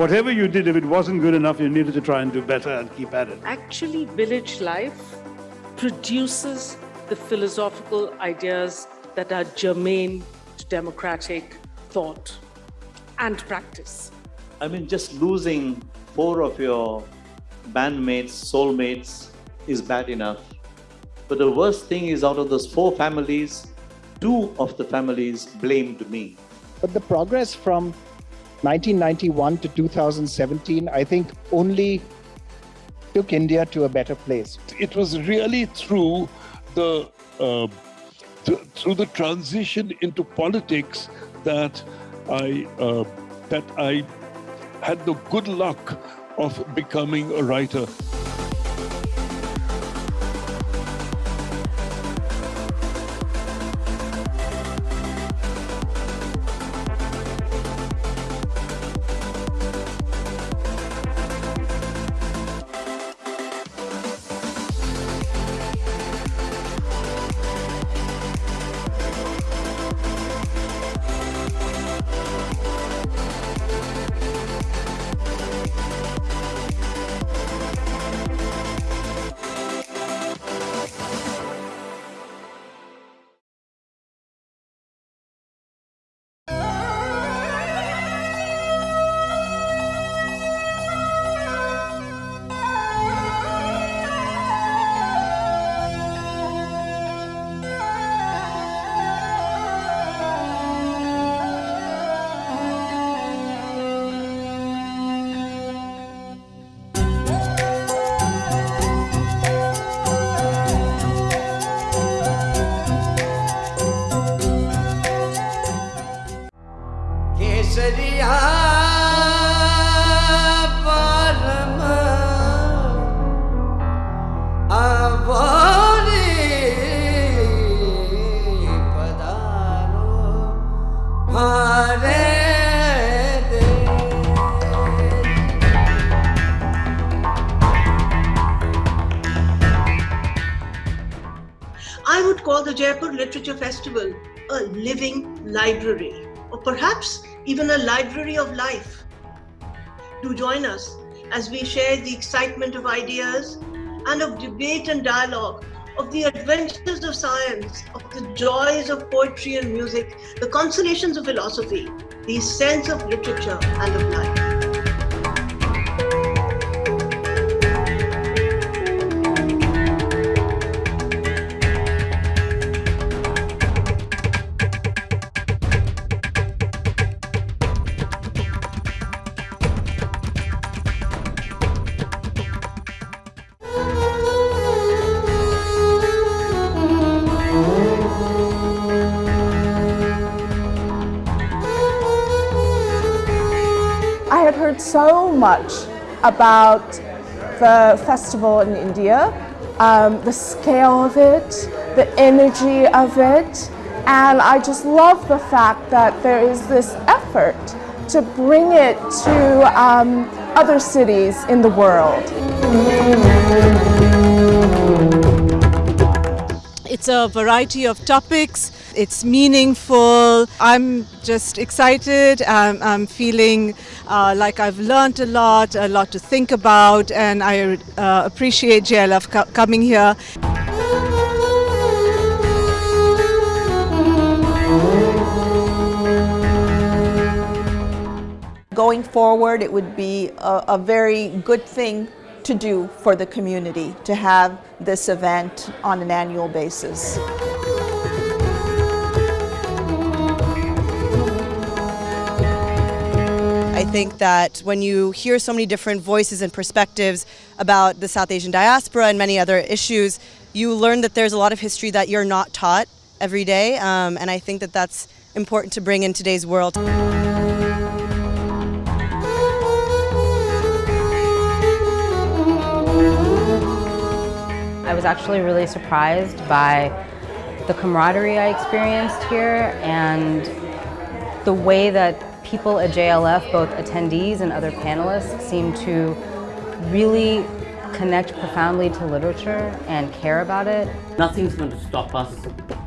whatever you did, if it wasn't good enough, you needed to try and do better and keep at it. Actually, village life produces the philosophical ideas that are germane to democratic thought and practice. I mean, just losing four of your bandmates, soulmates is bad enough. But the worst thing is out of those four families, two of the families blamed me. But the progress from 1991 to 2017, I think only took India to a better place. It was really through the uh, th through the transition into politics that I uh, that I had the good luck of becoming a writer. Or perhaps even a library of life. Do join us as we share the excitement of ideas and of debate and dialogue, of the adventures of science, of the joys of poetry and music, the consolations of philosophy, the sense of literature and of life. Much about the festival in India, um, the scale of it, the energy of it, and I just love the fact that there is this effort to bring it to um, other cities in the world. It's a variety of topics. It's meaningful. I'm just excited. I'm, I'm feeling uh, like I've learned a lot, a lot to think about, and I uh, appreciate JLF co- coming here. Going forward, it would be a, a very good thing to do for the community to have this event on an annual basis. I think that when you hear so many different voices and perspectives about the South Asian diaspora and many other issues, you learn that there's a lot of history that you're not taught every day, um, and I think that that's important to bring in today's world. I was actually really surprised by the camaraderie I experienced here and the way that people at JLF, both attendees and other panelists, seem to really connect profoundly to literature and care about it. Nothing's going to stop us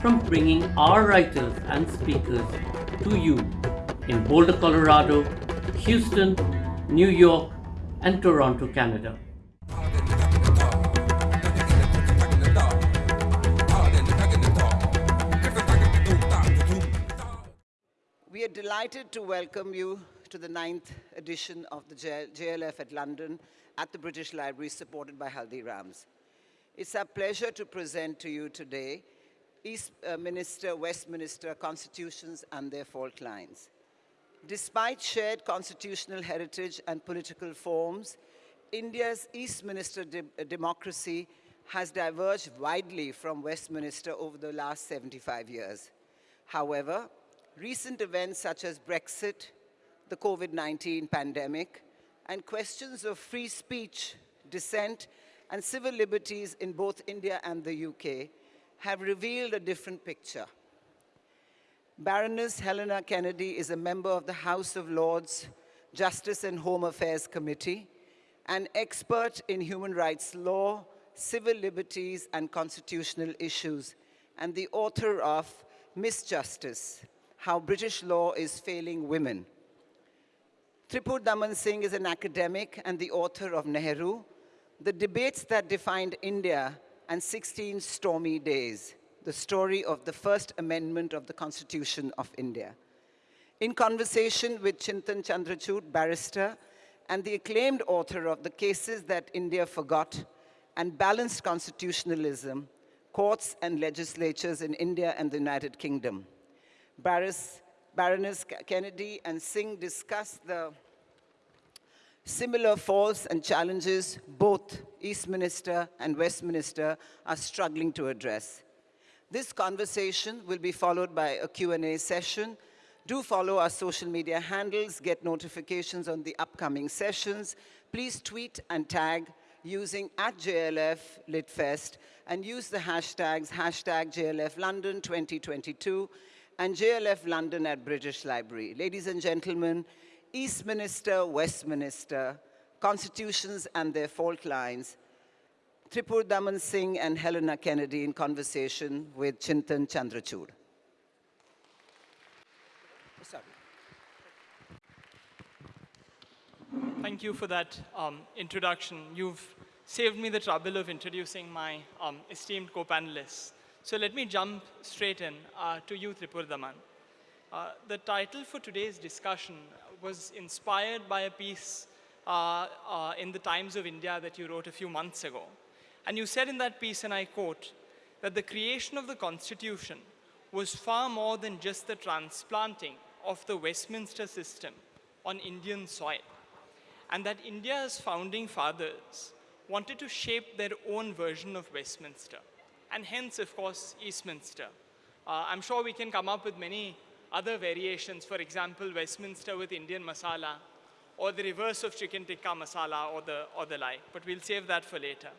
from bringing our writers and speakers to you in Boulder, Colorado, Houston, New York, and Toronto, Canada. We are delighted to welcome you to the ninth edition of the JLF at London at the British Library supported by Haldirams. It's our pleasure to present to you today Eastminster, uh, Westminster constitutions and their fault lines. Despite shared constitutional heritage and political forms, India's Eastminster de democracy has diverged widely from Westminster over the last 75 years. However, recent events such as Brexit, the COVID-19 pandemic, and questions of free speech, dissent, and civil liberties in both India and the UK have revealed a different picture. Baroness Helena Kennedy is a member of the House of Lords Justice and Home Affairs Committee, an expert in human rights law, civil liberties, and constitutional issues, and the author of Misjustice, How British Law is Failing Women. Tripurdaman Singh is an academic and the author of Nehru, The Debates That Defined India and 16 Stormy Days, the story of the First Amendment of the Constitution of India. In conversation with Chintan Chandrachud, barrister, and the acclaimed author of The Cases That India Forgot and Balanced Constitutionalism, Courts and Legislatures in India and the United Kingdom. Baris, Baroness Kennedy and Singh discussed the Similar faults and challenges both Eastminster and Westminster are struggling to address. This conversation will be followed by a Q&A session. Do follow our social media handles, get notifications on the upcoming sessions. Please tweet and tag using at JLF LitFest and use the hashtags hashtag JLF London 2022 and JLF London at British Library. Ladies and gentlemen, Eastminster, Westminster, constitutions and their fault lines, Tripurdaman Singh and Helena Kennedy in conversation with Chintan Chandrachud. Sorry. Thank you for that um, introduction. You've saved me the trouble of introducing my um, esteemed co-panelists. So let me jump straight in uh, to you, Tripurdaman. Uh, the title for today's discussion was inspired by a piece uh, uh, in the Times of India that you wrote a few months ago. And you said in that piece, and I quote, that the creation of the Constitution was far more than just the transplanting of the Westminster system on Indian soil. And that India's founding fathers wanted to shape their own version of Westminster. And hence, of course, Eastminster. Uh, I'm sure we can come up with many other variations, for example, Westminster with Indian masala, or the reverse of chicken tikka masala, or the, or the like, but we'll save that for later.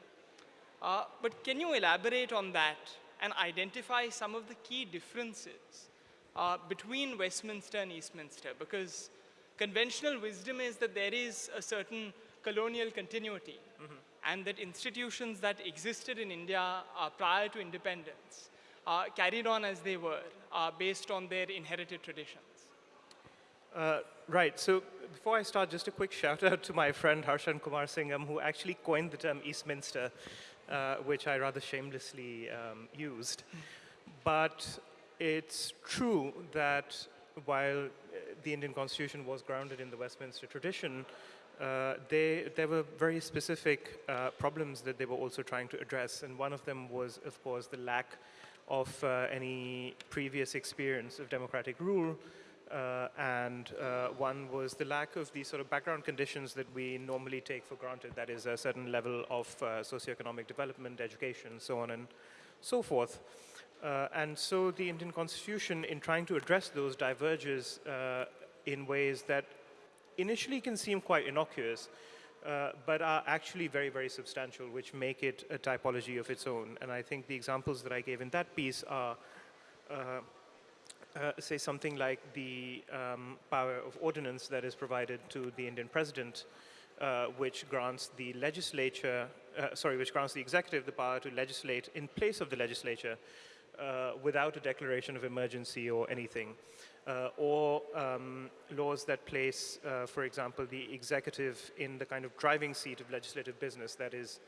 Uh, but can you elaborate on that and identify some of the key differences uh, between Westminster and Eastminster? Because conventional wisdom is that there is a certain colonial continuity, mm -hmm. And that institutions that existed in India uh, prior to independence uh, carried on as they were uh, based on their inherited traditions. Uh, right, so before I start, just a quick shout out to my friend Harshan Kumarasingham, who actually coined the term Eastminster, uh, which I rather shamelessly um, used. But it's true that while the Indian Constitution was grounded in the Westminster tradition, uh, they, there were very specific uh, problems that they were also trying to address. And one of them was, of course, the lack of uh, any previous experience of democratic rule. Uh, and uh, one was the lack of the sort of background conditions that we normally take for granted, that is a certain level of uh, socioeconomic development, education, so on and so forth. And so the Indian constitution, in trying to address those, diverges in ways that initially can seem quite innocuous, uh, but are actually very, very substantial, which make it a typology of its own. And I think the examples that I gave in that piece are, uh, uh, say, something like the um, power of ordinance that is provided to the Indian president, uh, which grants the legislature, uh, sorry, which grants the executive the power to legislate in place of the legislature without a declaration of emergency or anything. Uh, or um, laws that place, uh, for example, the executive in the kind of driving seat of legislative business, that is,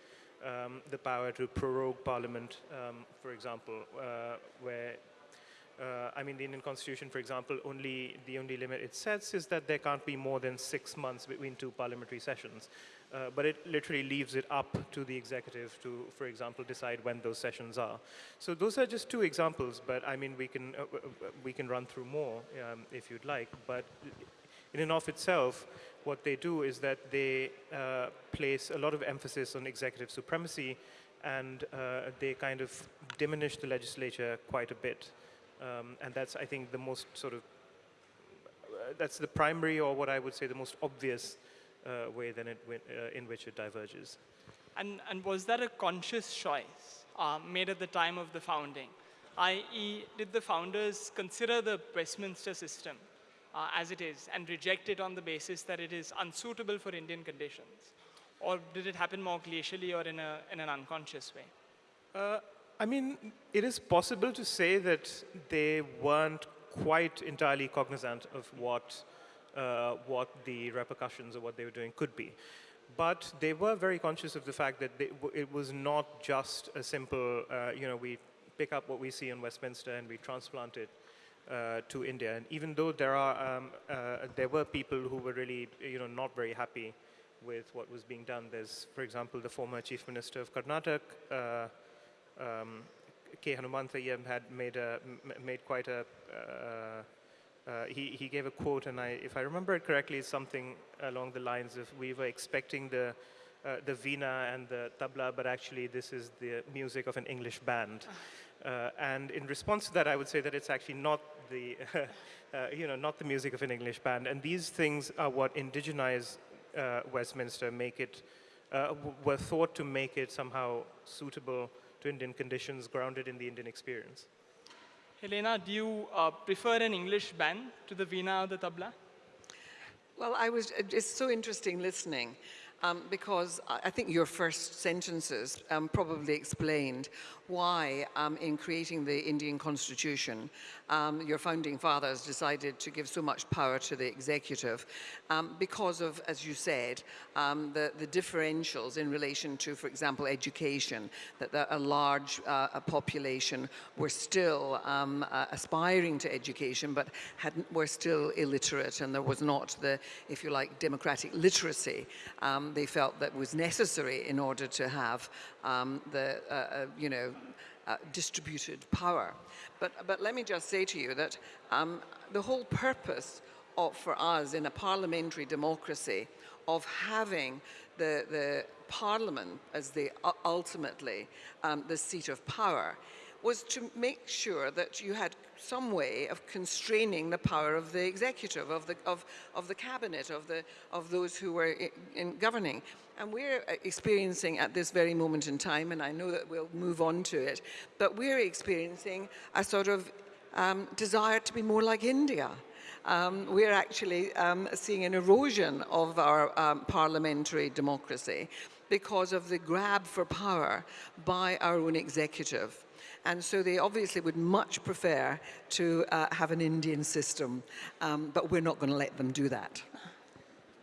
um, the power to prorogue parliament, um, for example, uh, where uh, I mean, the Indian Constitution, for example, only the only limit it sets is that there can't be more than six months between two parliamentary sessions. Uh, but it literally leaves it up to the executive to, for example, decide when those sessions are. So those are just two examples, but I mean, we can, uh, we can run through more um, if you'd like. But in and of itself, what they do is that they uh, place a lot of emphasis on executive supremacy and uh, they kind of diminish the legislature quite a bit. Um, and that's, I think, the most sort of, uh, that's the primary or what I would say the most obvious uh, way than it, uh, in which it diverges. And, and was that a conscious choice uh, made at the time of the founding? I.e., did the founders consider the Westminster system uh, as it is and reject it on the basis that it is unsuitable for Indian conditions? Or did it happen more glacially or in, a, in an unconscious way? Uh, I mean, it is possible to say that they weren't quite entirely cognizant of what uh, what the repercussions of what they were doing could be. But they were very conscious of the fact that they, it was not just a simple, uh, you know, we pick up what we see in Westminster and we transplant it uh, to India. And even though there are, um, uh, there were people who were really, you know, not very happy with what was being done. There's, for example, the former Chief Minister of Karnataka, uh, um, K. Hanumanthayya had made, a, made quite a uh, uh, he, he gave a quote, and I, if I remember it correctly, it's something along the lines of we were expecting the, uh, the veena and the tabla, but actually this is the music of an English band. Uh, and in response to that, I would say that it's actually not the, uh, you know, not the music of an English band. And these things are what indigenize uh, Westminster, make it, uh, were thought to make it somehow suitable to Indian conditions, grounded in the Indian experience. Helena, do you uh, prefer an English band to the veena or the tabla? Well, I was, it's so interesting listening um, because I think your first sentences um, probably explained why um, in creating the Indian constitution, um, your founding fathers decided to give so much power to the executive um, because of, as you said, um, the, the, differentials in relation to, for example, education, that the, a large uh, a population were still um, uh, aspiring to education, but were still illiterate, and there was not the, if you like, democratic literacy um, they felt that was necessary in order to have um, the, uh, uh, you know, uh, distributed power. But, but let me just say to you that um, the whole purpose of, for us in a parliamentary democracy of having the, the parliament as the ultimately um, the seat of power was to make sure that you had some way of constraining the power of the executive, of the, of, of the cabinet, of, the, of those who were in, in governing. And we're uh, experiencing at this very moment in time, and I know that we'll move on to it, but we're experiencing a sort of um, desire to be more like India. Um, we're actually um, seeing an erosion of our um, parliamentary democracy because of the grab for power by our own executive. And so they obviously would much prefer to uh, have an Indian system, um, but we're not going to let them do that.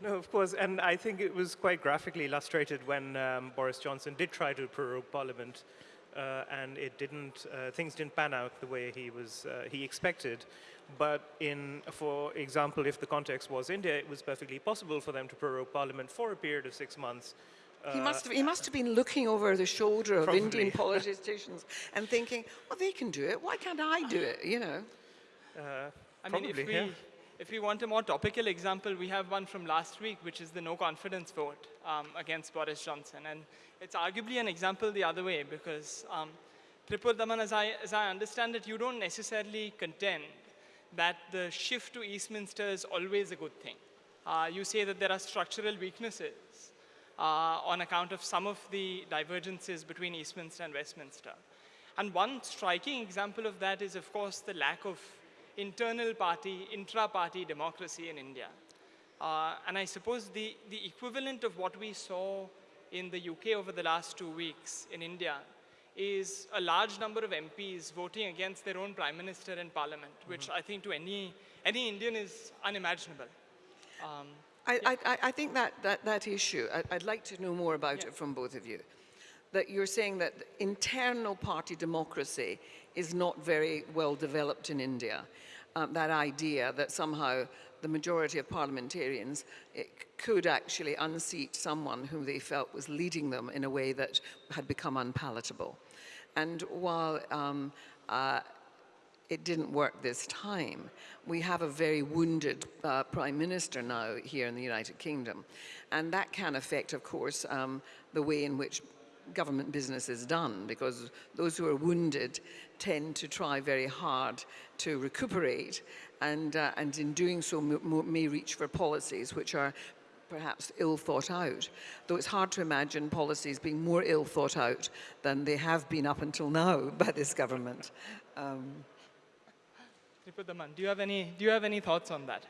No, of course, and I think it was quite graphically illustrated when um, Boris Johnson did try to prorogue Parliament, uh, and it didn't. Uh, things didn't pan out the way he was uh, he expected. But in, for example, if the context was India, it was perfectly possible for them to prorogue Parliament for a period of six months. He must, have, he must have been looking over the shoulder of Probably. Indian politicians and thinking, well, they can do it. Why can't I do it? You know. Uh, I mean, if probably, we, yeah. if we want a more topical example, we have one from last week, which is the no confidence vote um, against Boris Johnson. And it's arguably an example the other way because, um, Tripurdaman, as I, as I understand it, you don't necessarily contend that the shift to Eastminster is always a good thing. Uh, you say that there are structural weaknesses uh, on account of some of the divergences between Eastminster and Westminster. And one striking example of that is, of course, the lack of internal party, intra-party democracy in India. Uh, and I suppose the, the equivalent of what we saw in the UK over the last two weeks in India is a large number of MPs voting against their own prime minister in parliament, which Mm-hmm. I think to any, any Indian is unimaginable. Um, I, I, I- I think that, that, that issue, I, I'd like to know more about it from both of you. That you're saying that internal party democracy is not very well developed in India. Um, that idea that somehow the majority of parliamentarians eh, could actually unseat someone whom they felt was leading them in a way that had become unpalatable. And while um, uh, it didn't work this time. We have a very wounded uh, prime minister now here in the United Kingdom. And that can affect, of course, um, the way in which government business is done because those who are wounded tend to try very hard to recuperate and, uh, and in doing so may reach for policies which are perhaps ill thought out, though it's hard to imagine policies being more ill thought out than they have been up until now by this government. Um, Do you have any, do you have any thoughts on that?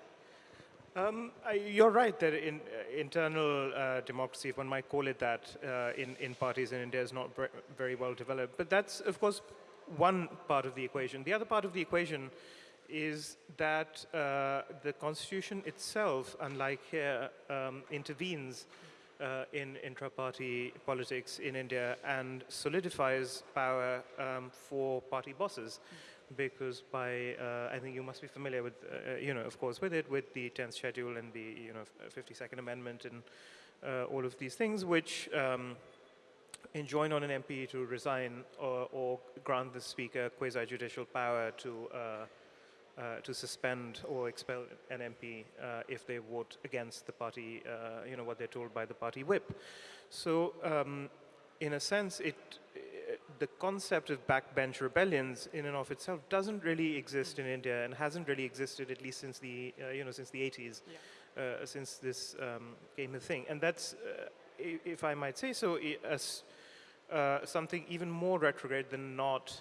Um, you're right that in, uh, internal uh, democracy, if one might call it that, uh, in, in parties in India is not very well developed. But that's, of course, one part of the equation. The other part of the equation is that uh, the constitution itself, unlike here, um, intervenes uh, in intra-party politics in India and solidifies power um, for party bosses because by, uh, I think you must be familiar with, uh, you know, of course, with it, with the 10th schedule and the, you know, 52nd Amendment and uh, all of these things, which um, enjoin on an MP to resign or, or grant the Speaker quasi-judicial power to, uh, uh, to suspend or expel an MP uh, if they vote against the party, uh, you know, what they're told by the party whip. So, um, in a sense, it, the concept of backbench rebellions in and of itself doesn't really exist in India and hasn't really existed at least since the uh, you know since the 80s, uh, since this um, became a thing. And that's, uh, if I might say so, as uh, something even more retrograde than not.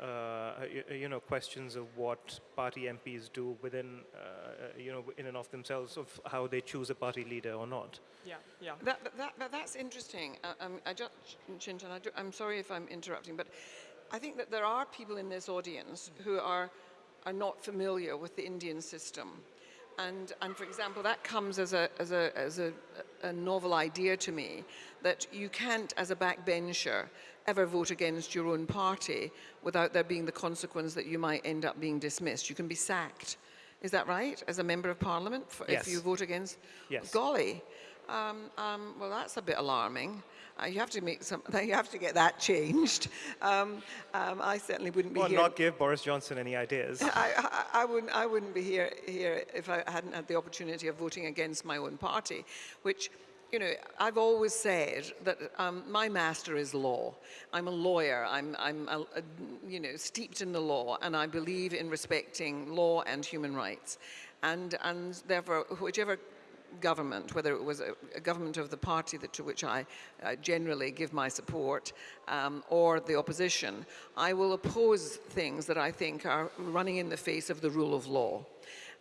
Uh, you, you know, questions of what party MPs do within, uh, you know, in and of themselves, of how they choose a party leader or not. Yeah, yeah. That, that, that, that- that's interesting. Uh, um, I just, Chintan, I do, I'm sorry if I'm interrupting, but I think that there are people in this audience who are, are not familiar with the Indian system. And, and for example, that comes as, a, as, a, as a, a novel idea to me that you can't, as a backbencher, ever vote against your own party without there being the consequence that you might end up being dismissed. You can be sacked. Is that right? As a member of parliament, for, Yes. if you vote against? Yes. Golly. Um, um, well, that's a bit alarming. Uh, you have to make some. You have to get that changed. Um, um, I certainly wouldn't be Or here. not give Boris Johnson any ideas. I, I, I wouldn't. I wouldn't be here here if I hadn't had the opportunity of voting against my own party, which. You know, I've always said that um, my master is law. I'm a lawyer. I'm, I'm a, a, you know, steeped in the law, and I believe in respecting law and human rights. And, and therefore, whichever government, whether it was a, a government of the party that, to which I uh, generally give my support, um, or the opposition, I will oppose things that I think are running in the face of the rule of law.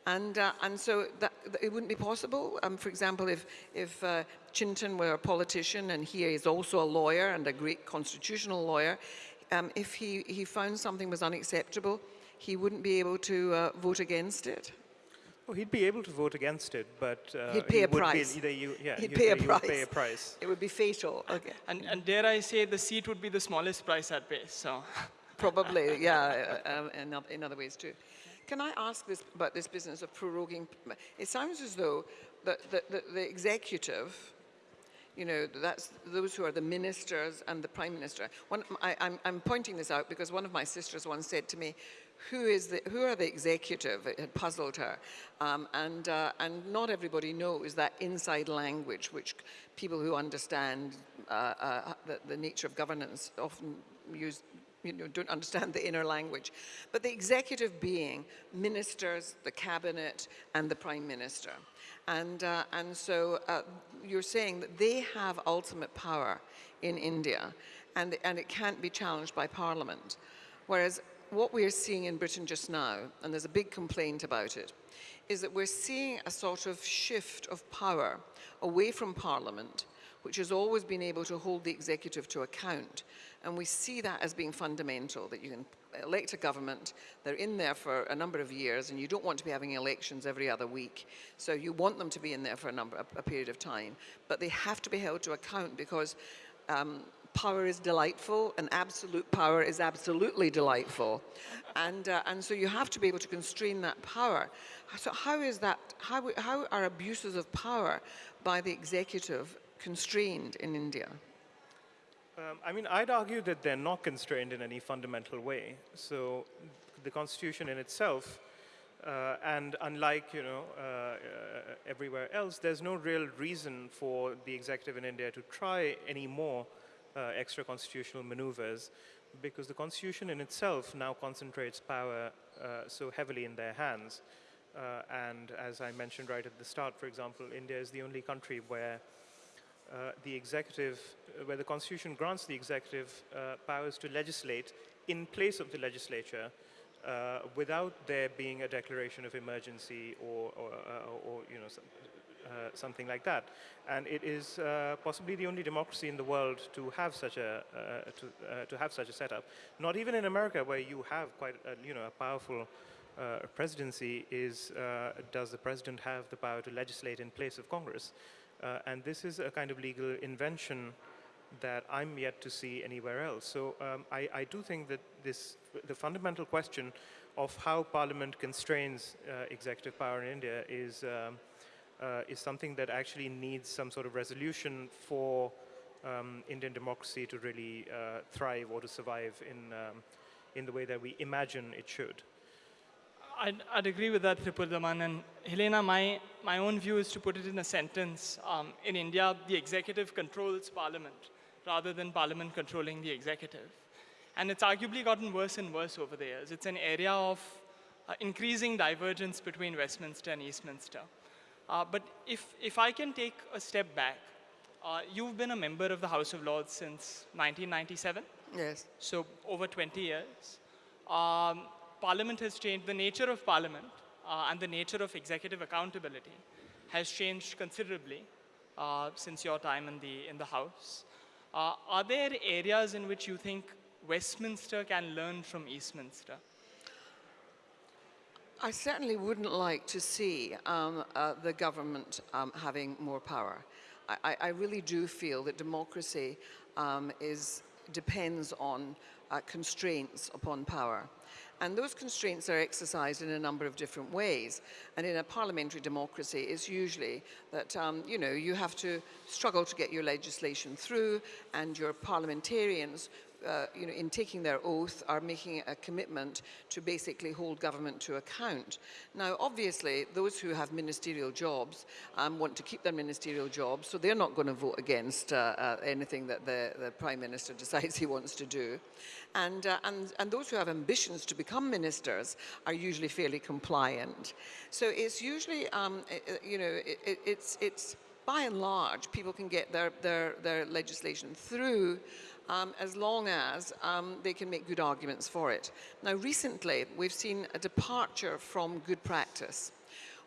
And, uh, and so that, that it wouldn't be possible. Um, for example, if, if uh, Chintan were a politician and he is also a lawyer and a great constitutional lawyer, um, if he, he found something was unacceptable, he wouldn't be able to uh, vote against it. Well, he'd be able to vote against it, but uh, He'd pay he a would price. Be, either you, yeah, He'd pay a would pay price. a price. It would be fatal. Okay. And, and dare I say, the seat would be the smallest price I'd pay. So, Probably, yeah, uh, um, in, oth- in other ways too. Can I ask this about this business of proroguing? It sounds as though the, the, the, the executive, you know, that's those who are the ministers and the prime minister. One, I, I'm, I'm pointing this out because one of my sisters once said to me, who, is the, who are the executive? It had puzzled her. Um, and, uh, and not everybody knows that inside language, which people who understand uh, uh, the, the nature of governance often use you know, don't understand the inner language. But the executive being ministers, the cabinet, and the prime minister. And, uh, and so uh, you're saying that they have ultimate power in India, and, and it can't be challenged by parliament. Whereas what we're seeing in Britain just now, and there's a big complaint about it, is that we're seeing a sort of shift of power away from parliament which has always been able to hold the executive to account, And we see that as being fundamental, that you can elect a government, they're in there for a number of years, and you don't want to be having elections every other week. So you want them to be in there for a, number, a, period of time. But they have to be held to account because um, power is delightful and absolute power is absolutely delightful. And, uh, and so you have to be able to constrain that power. So how is that, how, how are abuses of power by the executive constrained in India? Um, I mean, I'd argue that they're not constrained in any fundamental way. So the Constitution in itself, uh, and unlike you know uh, uh, everywhere else, there's no real reason for the executive in India to try any more uh, extra constitutional maneuvers, because the Constitution in itself now concentrates power uh, so heavily in their hands. Uh, and as I mentioned right at the start, for example, India is the only country where uh, the executive, uh, where the constitution grants the executive uh, powers to legislate in place of the legislature without there being a declaration of emergency or, or, or you know, something like that. And it is possibly the only democracy in the world to have such a, to, to have such a setup. Not even in America where you have quite, a, you know, a powerful uh, presidency is, uh, does the president have the power to legislate in place of Congress? Uh, and this is a kind of legal invention that I'm yet to see anywhere else. So um, I, I, do think that this, the fundamental question of how Parliament constrains uh, executive power in India is, um, uh, is something that actually needs some sort of resolution for um, Indian democracy to really uh, thrive or to survive in, um, in the way that we imagine it should. I'd, I'd, agree with that, Tripurdaman. And Helena, my, my own view is to put it in a sentence. Um, in India, the executive controls parliament rather than parliament controlling the executive. And it's arguably gotten worse and worse over the years. It's an area of uh, increasing divergence between Westminster and Eastminster. Uh, but if, if I can take a step back, uh, you've been a member of the House of Lords since 1997. Yes. So over 20 years. Um, Parliament has changed, the nature of Parliament uh, and the nature of executive accountability has changed considerably uh, since your time in the, in the House. Uh, are there areas in which you think Westminster can learn from Eastminster? I certainly wouldn't like to see um, uh, the government um, having more power. I, I, really do feel that democracy um, is, depends on uh, constraints upon power. And those constraints are exercised in a number of different ways. And in a parliamentary democracy, it's usually that, um, you know, you have to struggle to get your legislation through and your parliamentarians uh, you know, in taking their oath, are making a commitment to basically hold government to account. Now, obviously, those who have ministerial jobs um, want to keep their ministerial jobs, so they're not going to vote against uh, uh, anything that the, the Prime Minister decides he wants to do. And, uh, and, and those who have ambitions to become ministers are usually fairly compliant. So it's usually, um, you know, it, it's, it's by and large, people can get their, their, their legislation through um, as long as um, they can make good arguments for it. Now, recently, we've seen a departure from good practice.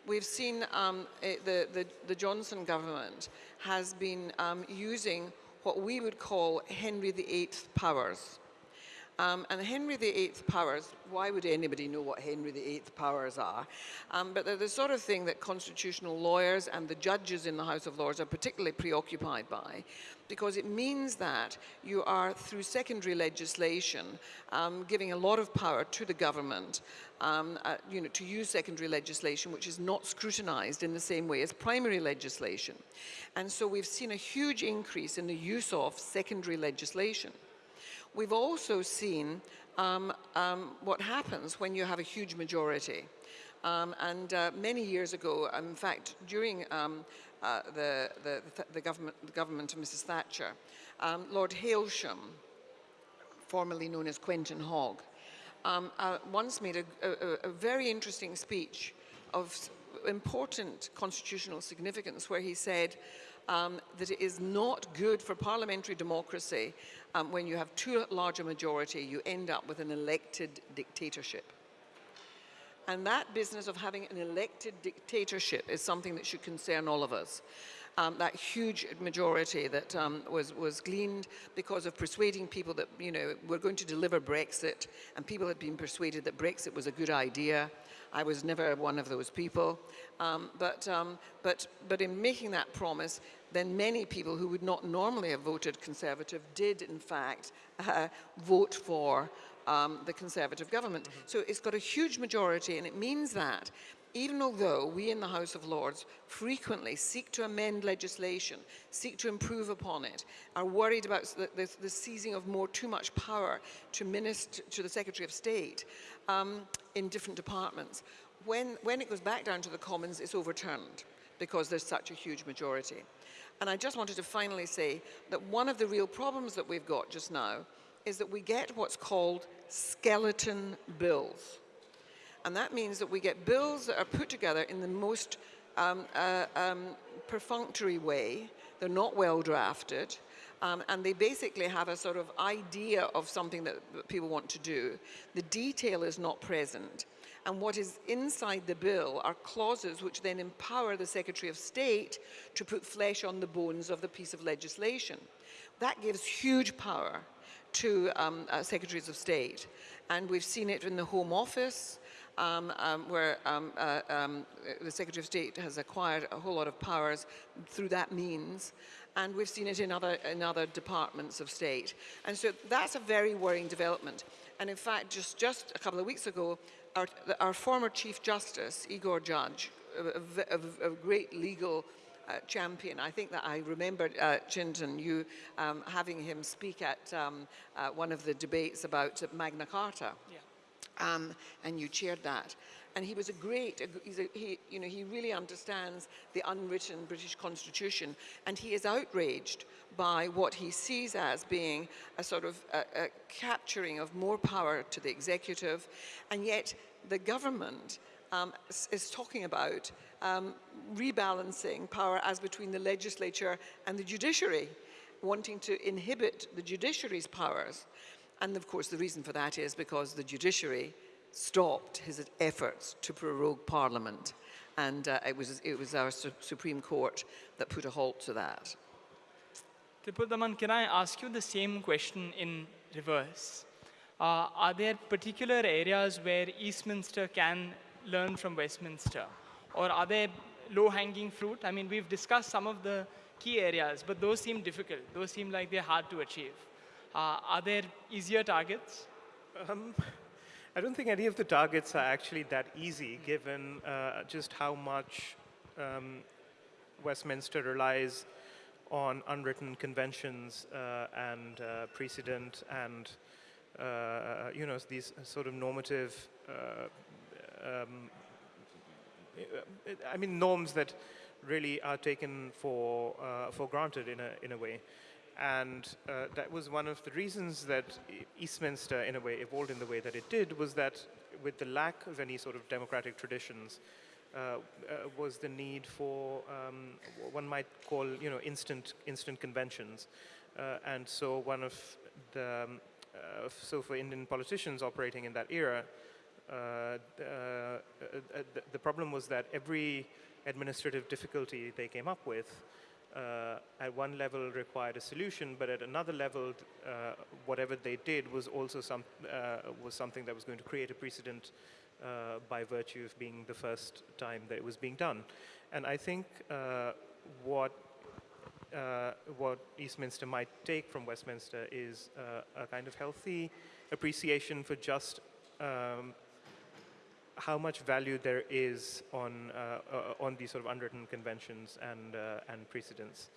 We've seen um, it, the, the, the, Johnson government has been um, using what we would call Henry VIII powers. Um, and Henry VIII powers, why would anybody know what Henry VIII powers are? Um, but they're the sort of thing that constitutional lawyers and the judges in the House of Lords are particularly preoccupied by because it means that you are, through secondary legislation, um, giving a lot of power to the government um, uh, you know, to use secondary legislation which is not scrutinized in the same way as primary legislation. And so we've seen a huge increase in the use of secondary legislation. We've also seen um, um, what happens when you have a huge majority. Um, and uh, many years ago, in fact, during um, uh, the, the, the, government, the government of Mrs. Thatcher, um, Lord Hailsham, formerly known as Quentin Hogg, um, uh, once made a, a, a very interesting speech of important constitutional significance where he said um, that it is not good for parliamentary democracy um, when you have too large a majority, you end up with an elected dictatorship. And that business of having an elected dictatorship is something that should concern all of us. um, that huge majority that um, was, was gleaned because of persuading people that, you know, we're going to deliver Brexit, and people had been persuaded that Brexit was a good idea. I was never one of those people. Um, but, um, but, but in making that promise, then many people who would not normally have voted Conservative did, in fact, uh, vote for um, the Conservative government. Mm -hmm. So it's got a huge majority, and it means that even although we in the House of Lords frequently seek to amend legislation, seek to improve upon it, are worried about the, the, the seizing of more too much power to, minister, to the Secretary of State um, in different departments, when, when it goes back down to the Commons, it's overturned because there's such a huge majority. And I just wanted to finally say that one of the real problems that we've got just now is that we get what's called skeleton bills. And that means that we get bills that are put together in the most um, uh, um, perfunctory way. They're not well drafted. Um, and they basically have a sort of idea of something that people want to do. The detail is not present. And what is inside the bill are clauses which then empower the Secretary of State to put flesh on the bones of the piece of legislation. That gives huge power to um, uh, Secretaries of State. And we've seen it in the Home Office, um, um, where um, uh, um, the Secretary of State has acquired a whole lot of powers through that means. And we've seen it in other, in other departments of state. And so that's a very worrying development. And in fact, just, just a couple of weeks ago, our, our former Chief Justice, Igor Judge, a, a, a great legal uh, champion. I think that I remembered, uh, Chintan, you um, having him speak at um, uh, one of the debates about Magna Carta. Yeah. Um, and you chaired that. And he was a great, a, he, you know, he really understands the unwritten British Constitution, and he is outraged by what he sees as being a sort of a, a capturing of more power to the executive, and yet the government um, is talking about um, rebalancing power as between the legislature and the judiciary, wanting to inhibit the judiciary's powers. And of course, the reason for that is because the judiciary stopped his efforts to prorogue Parliament. And uh, it, was, it was our su Supreme Court that put a halt to that. Tripurdaman, can I ask you the same question in reverse? Uh, are there particular areas where Eastminster can learn from Westminster? Or are there low-hanging fruit? I mean, we've discussed some of the key areas, but those seem difficult. Those seem like they're hard to achieve. Uh, are there easier targets? Um, I don't think any of the targets are actually that easy, given uh, just how much um, Westminster relies on unwritten conventions uh, and uh, precedent and uh, you know these sort of normative uh, um, I mean norms that really are taken for uh, for granted in a in a way and uh, that was one of the reasons that Eastminster, in a way, evolved in the way that it did, was that with the lack of any sort of democratic traditions, uh, uh, was the need for um, one might call, you know, instant instant conventions, uh, and so one of the um, uh, so for Indian politicians operating in that era, the, the problem was that every administrative difficulty they came up with uh, at one level required a solution, but at another level, uh, whatever they did was also some, uh, was something that was going to create a precedent uh, by virtue of being the first time that it was being done. And I think uh, what uh, what Eastminster might take from Westminster is a kind of healthy appreciation for just um, how much value there is on, uh, uh, on these sort of unwritten conventions and, uh, and precedents.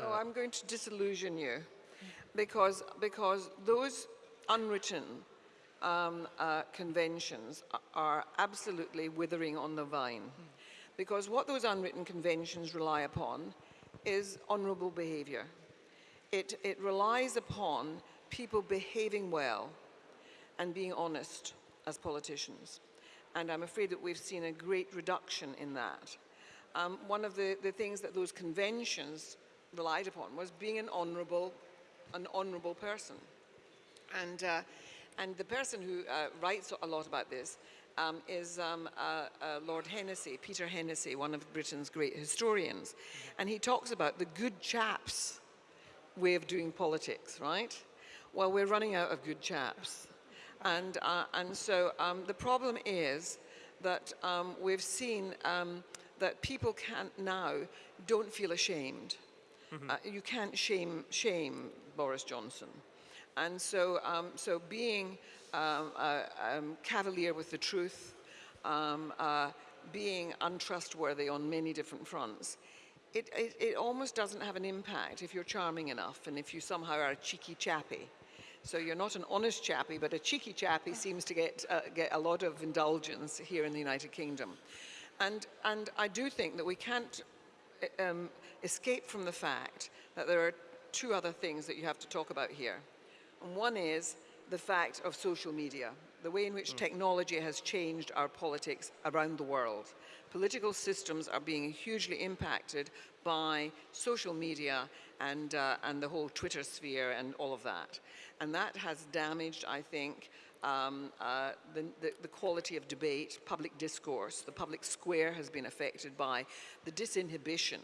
oh, I'm going to disillusion you because, because those unwritten um, uh, conventions are absolutely withering on the vine. Because what those unwritten conventions rely upon is honorable behavior. It, it relies upon people behaving well and being honest as politicians and I'm afraid that we've seen a great reduction in that. Um, one of the, the things that those conventions relied upon was being an honourable, an honourable person. And, uh, and the person who uh, writes a lot about this um, is um, uh, uh, Lord Hennessy, Peter Hennessy, one of Britain's great historians. And he talks about the good chaps way of doing politics, right? Well, we're running out of good chaps. And, uh, and so um, the problem is that um, we've seen um, that people can't now don't feel ashamed. Uh, you can't shame, shame Boris Johnson. And so, um, so being um, uh, um, cavalier with the truth, um, uh, being untrustworthy on many different fronts, it, it, it almost doesn't have an impact if you're charming enough and if you somehow are a cheeky chappy. So you're not an honest chappy, but a cheeky chappy seems to get, uh, get a lot of indulgence here in the United Kingdom. And, and I do think that we can't um, escape from the fact that there are two other things that you have to talk about here. And one is the fact of social media, the way in which technology has changed our politics around the world. Political systems are being hugely impacted by social media and, uh, and the whole Twitter sphere and all of that. And that has damaged, I think, um, uh, the, the, the, quality of debate, public discourse. The public square has been affected by the disinhibition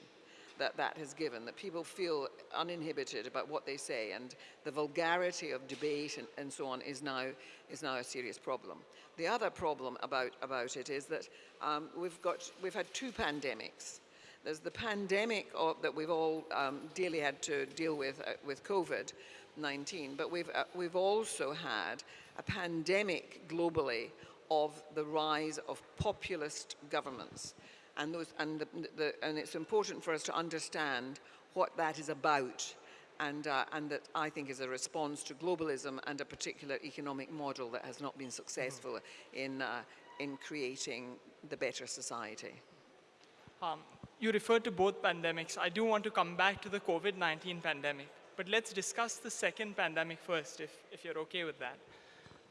that that has given, that people feel uninhibited about what they say, and the vulgarity of debate and, and so on is now, is now a serious problem. The other problem about, about it is that um, we've, got, we've had two pandemics. There's the pandemic of, that we've all um, daily had to deal with uh, with COVID-19, but we've, uh, we've also had a pandemic globally of the rise of populist governments. And, those, and, the, the, and it's important for us to understand what that is about and, uh, and that I think is a response to globalism and a particular economic model that has not been successful in, uh, in creating the better society. Um, you referred to both pandemics. I do want to come back to the COVID-19 pandemic, but let's discuss the second pandemic first, if, if you're okay with that.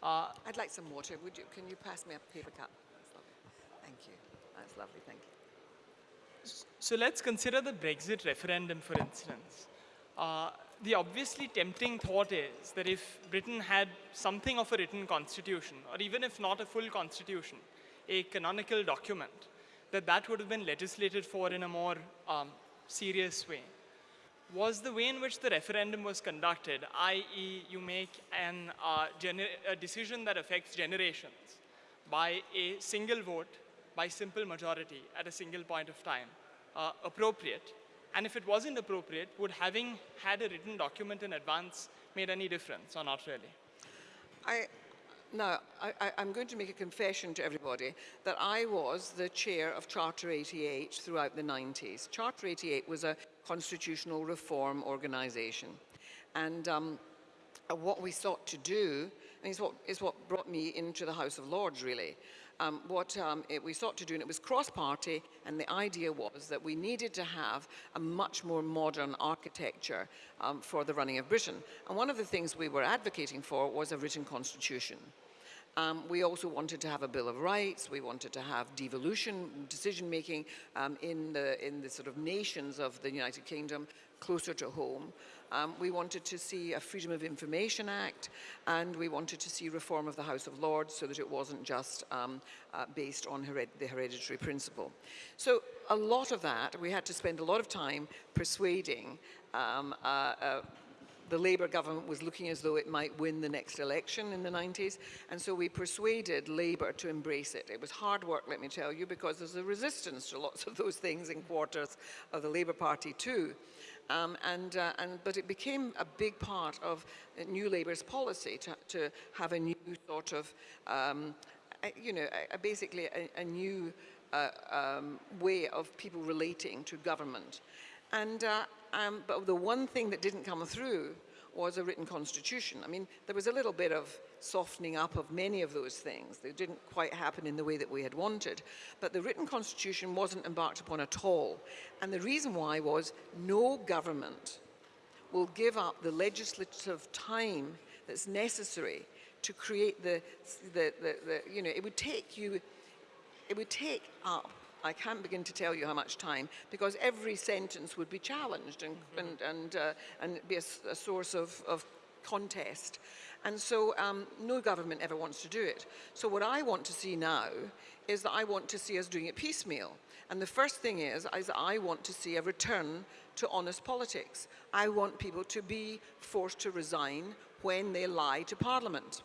Uh, I'd like some water. Would you, can you pass me a paper cup? Thank you. That's lovely, thank you. So let's consider the Brexit referendum, for instance. Uh, the obviously tempting thought is that if Britain had something of a written constitution, or even if not a full constitution, a canonical document, that that would have been legislated for in a more um, serious way. Was the way in which the referendum was conducted, i.e. you make an, uh, a decision that affects generations by a single vote, by simple majority at a single point of time, uh, appropriate? And if it wasn't appropriate, would having had a written document in advance made any difference or not really? I, now, I, am going to make a confession to everybody that I was the chair of Charter 88 throughout the 90s. Charter 88 was a constitutional reform organization. And um, what we sought to do, and is what, is what brought me into the House of Lords, really, um, what um, it, we sought to do, and it was cross-party, and the idea was that we needed to have a much more modern architecture um, for the running of Britain. And one of the things we were advocating for was a written constitution. Um, we also wanted to have a Bill of Rights. We wanted to have devolution, decision-making um, in, the, in the sort of nations of the United Kingdom closer to home. Um, we wanted to see a Freedom of Information Act, and we wanted to see reform of the House of Lords so that it wasn't just um, uh, based on hered the hereditary principle. So a lot of that, we had to spend a lot of time persuading um, uh, uh, the Labour government was looking as though it might win the next election in the 90s, and so we persuaded Labour to embrace it. It was hard work, let me tell you, because there's a resistance to lots of those things in quarters of the Labour Party too. Um, and, uh, and, but it became a big part of New Labour's policy to, to have a new sort of, um, you know, a, a basically a, a new uh, um, way of people relating to government. And, uh, um, but the one thing that didn't come through was a written constitution. I mean, there was a little bit of softening up of many of those things. They didn't quite happen in the way that we had wanted. But the written constitution wasn't embarked upon at all. And the reason why was no government will give up the legislative time that's necessary to create the, the, the, the you know, it would take you, it would take up I can't begin to tell you how much time because every sentence would be challenged and, mm -hmm. and, and, uh, and be a, a source of, of contest. And so um, no government ever wants to do it. So what I want to see now is that I want to see us doing it piecemeal. And the first thing is, is I want to see a return to honest politics. I want people to be forced to resign when they lie to Parliament.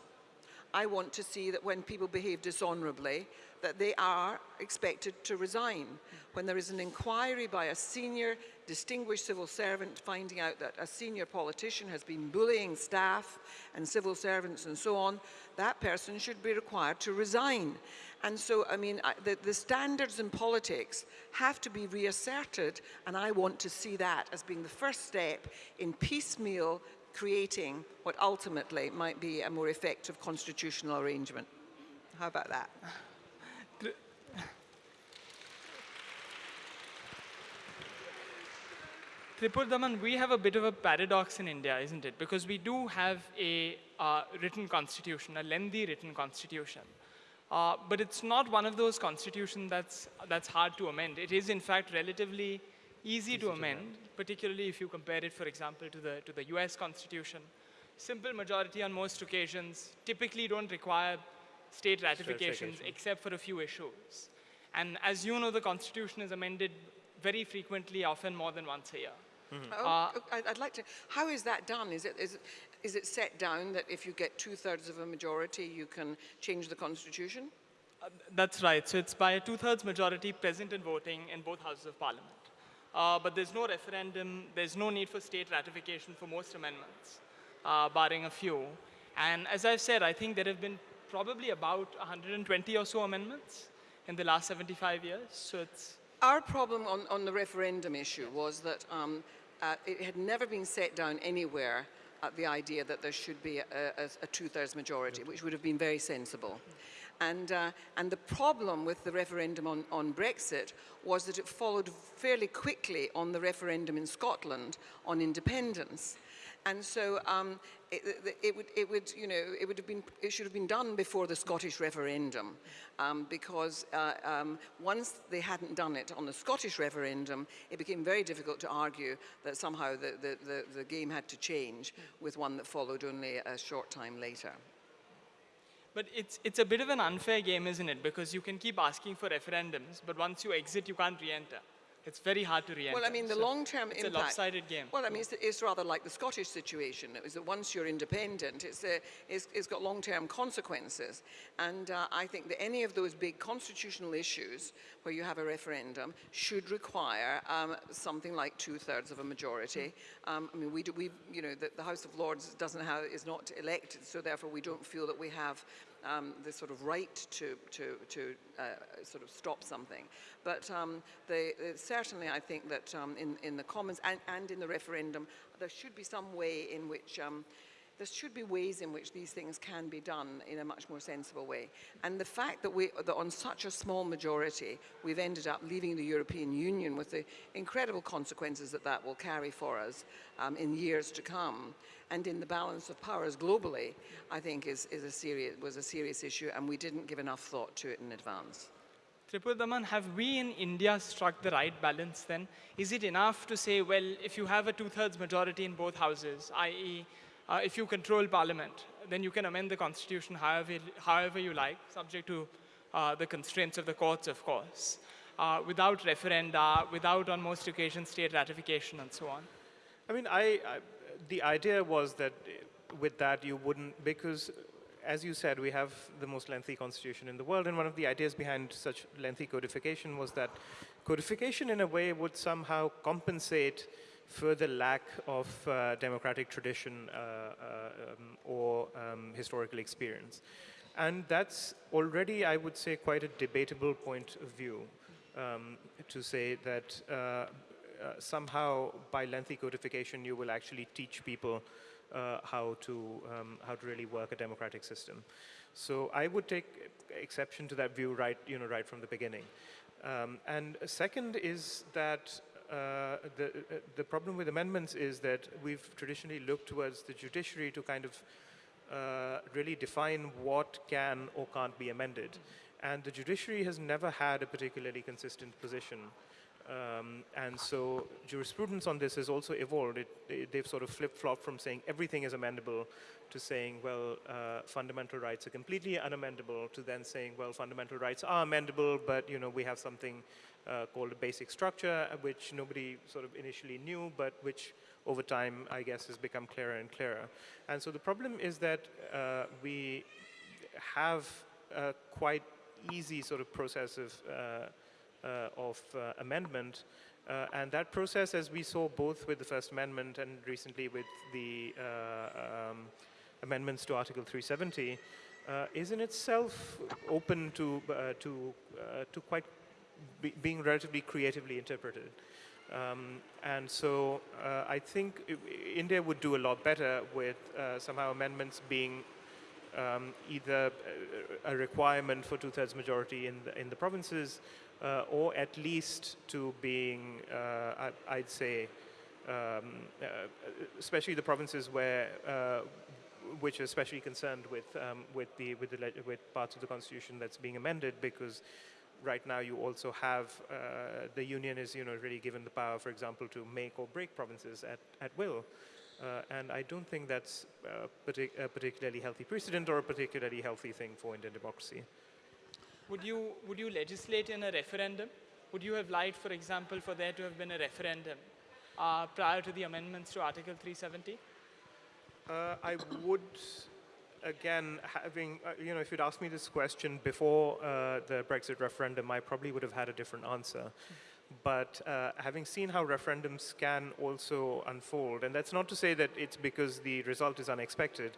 I want to see that when people behave dishonourably, that they are expected to resign. When there is an inquiry by a senior distinguished civil servant finding out that a senior politician has been bullying staff and civil servants and so on, that person should be required to resign. And so, I mean, the, the standards in politics have to be reasserted, and I want to see that as being the first step in piecemeal creating what ultimately might be a more effective constitutional arrangement. How about that? Tripurdaman, we have a bit of a paradox in India, isn't it? Because we do have a uh, written constitution, a lengthy written constitution. Uh, but it's not one of those constitutions that's, that's hard to amend. It is, in fact, relatively easy, easy to, amend, to amend, particularly if you compare it, for example, to the, to the US Constitution. Simple majority on most occasions typically don't require state ratifications except for a few issues. And as you know, the Constitution is amended very frequently, often more than once a year. Mm -hmm. oh, I'd like to, how is that done? Is it, is, it, is it set down that if you get two-thirds of a majority, you can change the constitution? Uh, that's right. So it's by a two-thirds majority present in voting in both houses of parliament. Uh, but there's no referendum, there's no need for state ratification for most amendments, uh, barring a few. And as I've said, I think there have been probably about 120 or so amendments in the last 75 years. So it's our problem on, on the referendum issue was that um, uh, it had never been set down anywhere at the idea that there should be a, a, a two-thirds majority, which would have been very sensible. And, uh, and the problem with the referendum on, on Brexit was that it followed fairly quickly on the referendum in Scotland on independence. And so um, it, it, would, it would, you know, it would have been, it should have been done before the Scottish referendum, um, because uh, um, once they hadn't done it on the Scottish referendum, it became very difficult to argue that somehow the, the, the, the game had to change with one that followed only a short time later. But it's, it's a bit of an unfair game, isn't it? Because you can keep asking for referendums, but once you exit, you can't re-enter. It's very hard to re-enter. Well, I mean, the so long-term impact... It's a lopsided game. Well, I mean, it's, it's, rather like the Scottish situation. It was that once you're independent, it's, a, it's, it's got long-term consequences. And uh, I think that any of those big constitutional issues where you have a referendum should require um, something like two-thirds of a majority. Um, I mean, we, do, we you know, the, the House of Lords doesn't have, is not elected, so therefore we don't feel that we have um, the sort of right to, to, to uh, sort of stop something. But um, the, the, certainly I think that um, in, in the Commons and, and in the referendum, there should be some way in which um, there should be ways in which these things can be done in a much more sensible way. And the fact that, we, that on such a small majority, we've ended up leaving the European Union with the incredible consequences that that will carry for us um, in years to come, and in the balance of powers globally, I think is, is a serious, was a serious issue, and we didn't give enough thought to it in advance. Tripurdaman, have we in India struck the right balance then? Is it enough to say, well, if you have a two-thirds majority in both houses, i.e., uh, if you control parliament, then you can amend the constitution however, however you like, subject to uh, the constraints of the courts, of course, uh, without referenda, without on most occasions state ratification and so on. I mean, I, I, the idea was that with that you wouldn't, because as you said, we have the most lengthy constitution in the world, and one of the ideas behind such lengthy codification was that codification in a way would somehow compensate for the lack of uh, democratic tradition uh, uh, um, or um, historical experience. And that's already, I would say, quite a debatable point of view um, to say that uh, uh, somehow by lengthy codification you will actually teach people uh, how to um, how to really work a democratic system. So I would take exception to that view right you know right from the beginning. Um, and second is that uh, the, uh, the problem with amendments is that we've traditionally looked towards the judiciary to kind of uh, really define what can or can't be amended. And the judiciary has never had a particularly consistent position Um, and so jurisprudence on this has also evolved. It, it, they've sort of flip-flopped from saying everything is amendable to saying, well, uh, fundamental rights are completely unamendable to then saying, well, fundamental rights are amendable, but you know we have something uh, called a basic structure, uh, which nobody sort of initially knew, but which over time, I guess, has become clearer and clearer. And so the problem is that uh, we have a quite easy sort of process of uh, uh, of uh, amendment. Uh, and that process, as we saw both with the First Amendment and recently with the um, amendments to Article 370, is in itself open to, to, to quite be being relatively creatively interpreted. Um, and so uh, I think India would do a lot better with uh, somehow amendments being um, either a requirement for two-thirds majority in the, in the provinces uh, or at least to being, uh, I, would say, um, uh, especially the provinces where which are especially concerned with um, with the with the with parts of the constitution that's being amended because right now you also have uh, the union is you know really given the power for example to make or break provinces at, at will uh, and I don't think that's partic a particularly healthy precedent or a particularly healthy thing for Indian democracy. Would you, would you legislate in a referendum? Would you have liked, for example, for there to have been a referendum uh, prior to the amendments to Article 370? Uh, I would, again, having, uh, you know, if you'd asked me this question before uh, the Brexit referendum, I probably would have had a different answer. But uh, having seen how referendums can also unfold, and that's not to say that it's because the result is unexpected,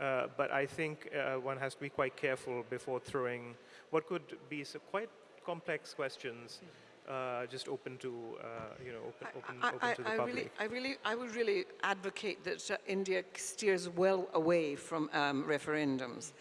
uh, but I think one has to be quite careful before throwing what could be some quite complex questions uh, just open to, uh, you know, open, open, I, open to the I public. Really, I really, I would really advocate that uh, India steers well away from um, referendums.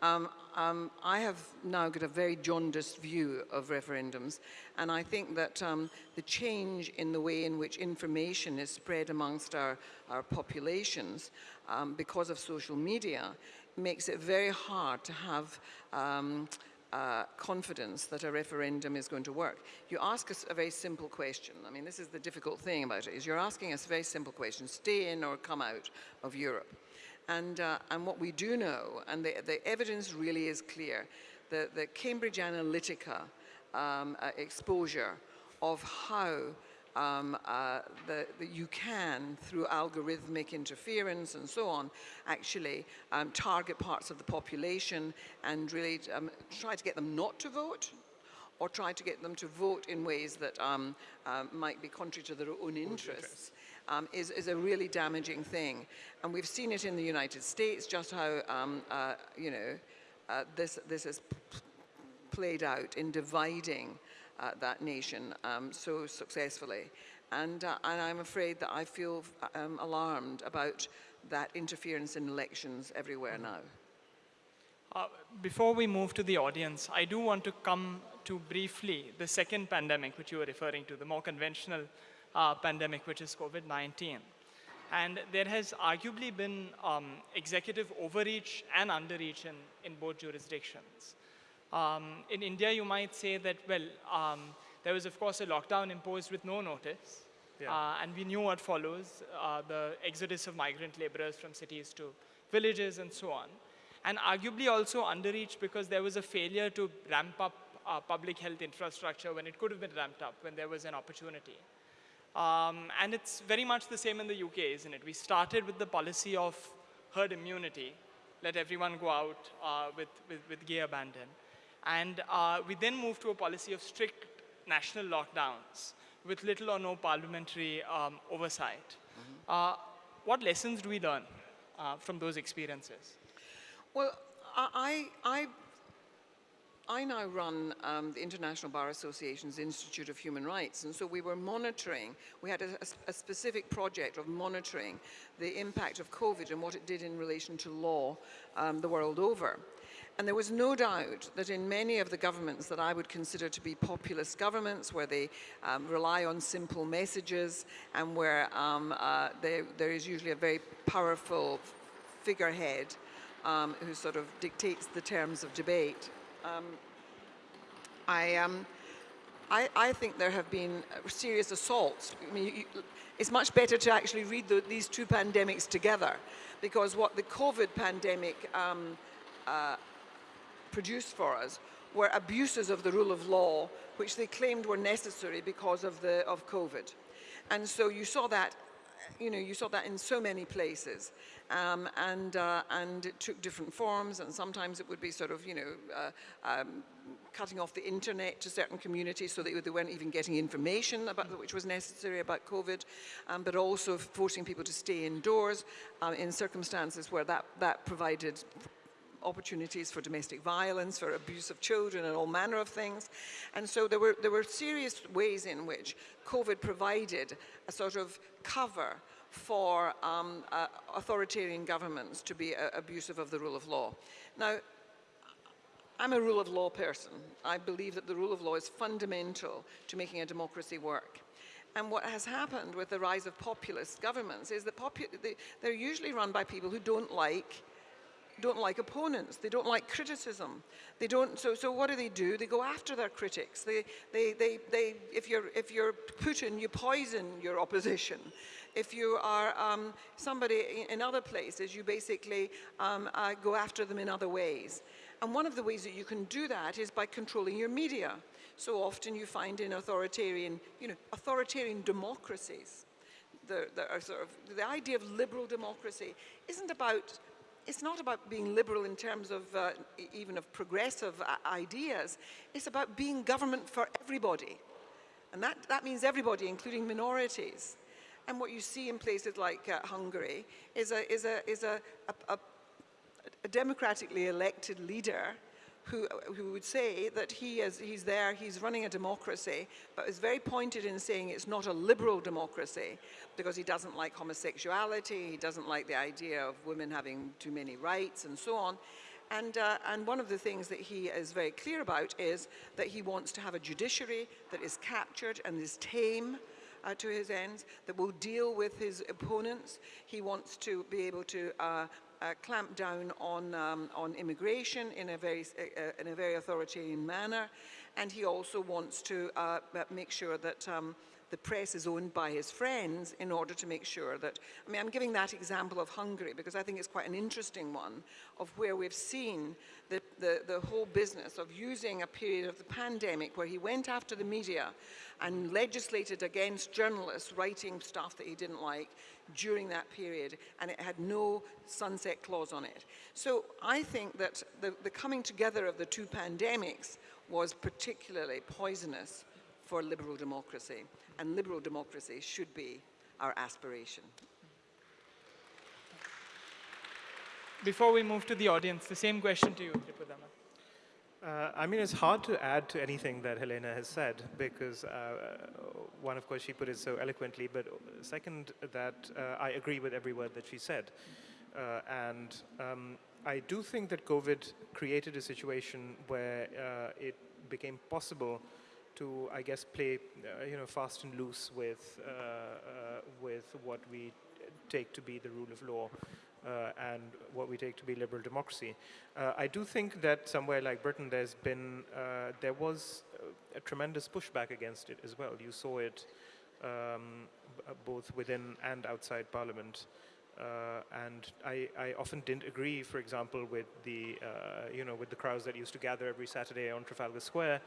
Um, um, I have now got a very jaundiced view of referendums, and I think that um, the change in the way in which information is spread amongst our, our populations um, because of social media makes it very hard to have um, uh, confidence that a referendum is going to work. You ask us a very simple question. I mean, this is the difficult thing about it, is you're asking us a very simple question, stay in or come out of Europe. And, uh, and what we do know, and the, the evidence really is clear, the, the Cambridge Analytica um, uh, exposure of how um, uh, that you can, through algorithmic interference and so on, actually um, target parts of the population and really um, try to get them not to vote or try to get them to vote in ways that um, uh, might be contrary to their own interests. Um, is, is, a really damaging thing. And we've seen it in the United States, just how, um, uh, you know, uh, this, this has played out in dividing uh, that nation um, so successfully. And, uh, and, I'm afraid that I feel um, alarmed about that interference in elections everywhere mm-hmm. now. Uh, before we move to the audience, I do want to come to briefly the second pandemic which you were referring to, the more conventional uh, pandemic, which is COVID-19. And there has arguably been um, executive overreach and underreach in, in both jurisdictions. Um, in India, you might say that, well, um, there was, of course, a lockdown imposed with no notice. Yeah. Uh, and we knew what follows, uh, the exodus of migrant laborers from cities to villages and so on. And arguably also underreach because there was a failure to ramp up uh, public health infrastructure when it could have been ramped up, when there was an opportunity. Um, and it's very much the same in the UK, isn't it? We started with the policy of herd immunity, let everyone go out uh, with, with, with gay abandon. And uh, we then moved to a policy of strict national lockdowns with little or no parliamentary um, oversight. Mm -hmm. uh, what lessons do we learn uh, from those experiences? Well, I, I, I now run um, the International Bar Association's Institute of Human Rights, and so we were monitoring, we had a, a specific project of monitoring the impact of COVID and what it did in relation to law um, the world over. And there was no doubt that in many of the governments that I would consider to be populist governments, where they um, rely on simple messages and where um, uh, they, there is usually a very powerful figurehead um, who sort of dictates the terms of debate, um, I, um, I, I think there have been serious assaults. I mean, you, it's much better to actually read the, these two pandemics together because what the COVID pandemic um, uh, produced for us were abuses of the rule of law, which they claimed were necessary because of, the, of COVID. And so you saw that, you know, you saw that in so many places. Um, and, uh, and it took different forms, and sometimes it would be sort of, you know, uh, um, cutting off the internet to certain communities so that they weren't even getting information about which was necessary about COVID, um, but also forcing people to stay indoors um, in circumstances where that, that provided opportunities for domestic violence, for abuse of children and all manner of things. And so there were, there were serious ways in which COVID provided a sort of cover for um, uh, authoritarian governments to be uh, abusive of the rule of law. Now, I'm a rule of law person. I believe that the rule of law is fundamental to making a democracy work. And what has happened with the rise of populist governments is that they, they're usually run by people who don't like don't like opponents. They don't like criticism. They don't, so, so what do they do? They go after their critics. They, they, they, they, if, you're, if you're Putin, you poison your opposition. If you are um, somebody in other places, you basically um, uh, go after them in other ways. And one of the ways that you can do that is by controlling your media. So often you find in authoritarian, you know, authoritarian democracies, the, the, sort of, the idea of liberal democracy isn't about it's not about being liberal in terms of uh, even of progressive uh, ideas. It's about being government for everybody. And that, that means everybody, including minorities. And what you see in places like uh, Hungary is a, is a, is a, a, a democratically elected leader who, who would say that he is, he's there, he's running a democracy, but is very pointed in saying it's not a liberal democracy because he doesn't like homosexuality, he doesn't like the idea of women having too many rights and so on. And, uh, and one of the things that he is very clear about is that he wants to have a judiciary that is captured and is tame uh, to his ends, that will deal with his opponents. He wants to be able to uh, uh, clamp down on, um, on immigration in a, very, uh, uh, in a very authoritarian manner. And he also wants to uh, make sure that um, the press is owned by his friends in order to make sure that, I mean, I'm giving that example of Hungary because I think it's quite an interesting one of where we've seen the, the, the whole business of using a period of the pandemic where he went after the media and legislated against journalists writing stuff that he didn't like during that period and it had no sunset clause on it. So I think that the, the coming together of the two pandemics was particularly poisonous for liberal democracy and liberal democracy should be our aspiration. Before we move to the audience, the same question to you, Tripurdaman. Uh, I mean, it's hard to add to anything that Helena has said because uh, one, of course, she put it so eloquently, but second, that uh, I agree with every word that she said. Uh, and um, I do think that COVID created a situation where uh, it became possible to, I guess, play, uh, you know, fast and loose with, uh, uh, with what we take to be the rule of law uh, and what we take to be liberal democracy. Uh, I do think that somewhere like Britain, there's been, uh, there was a tremendous pushback against it as well. You saw it um, both within and outside Parliament. and I, I, often didn't agree, for example, with the, you know, with the crowds that used to gather every Saturday on Trafalgar Square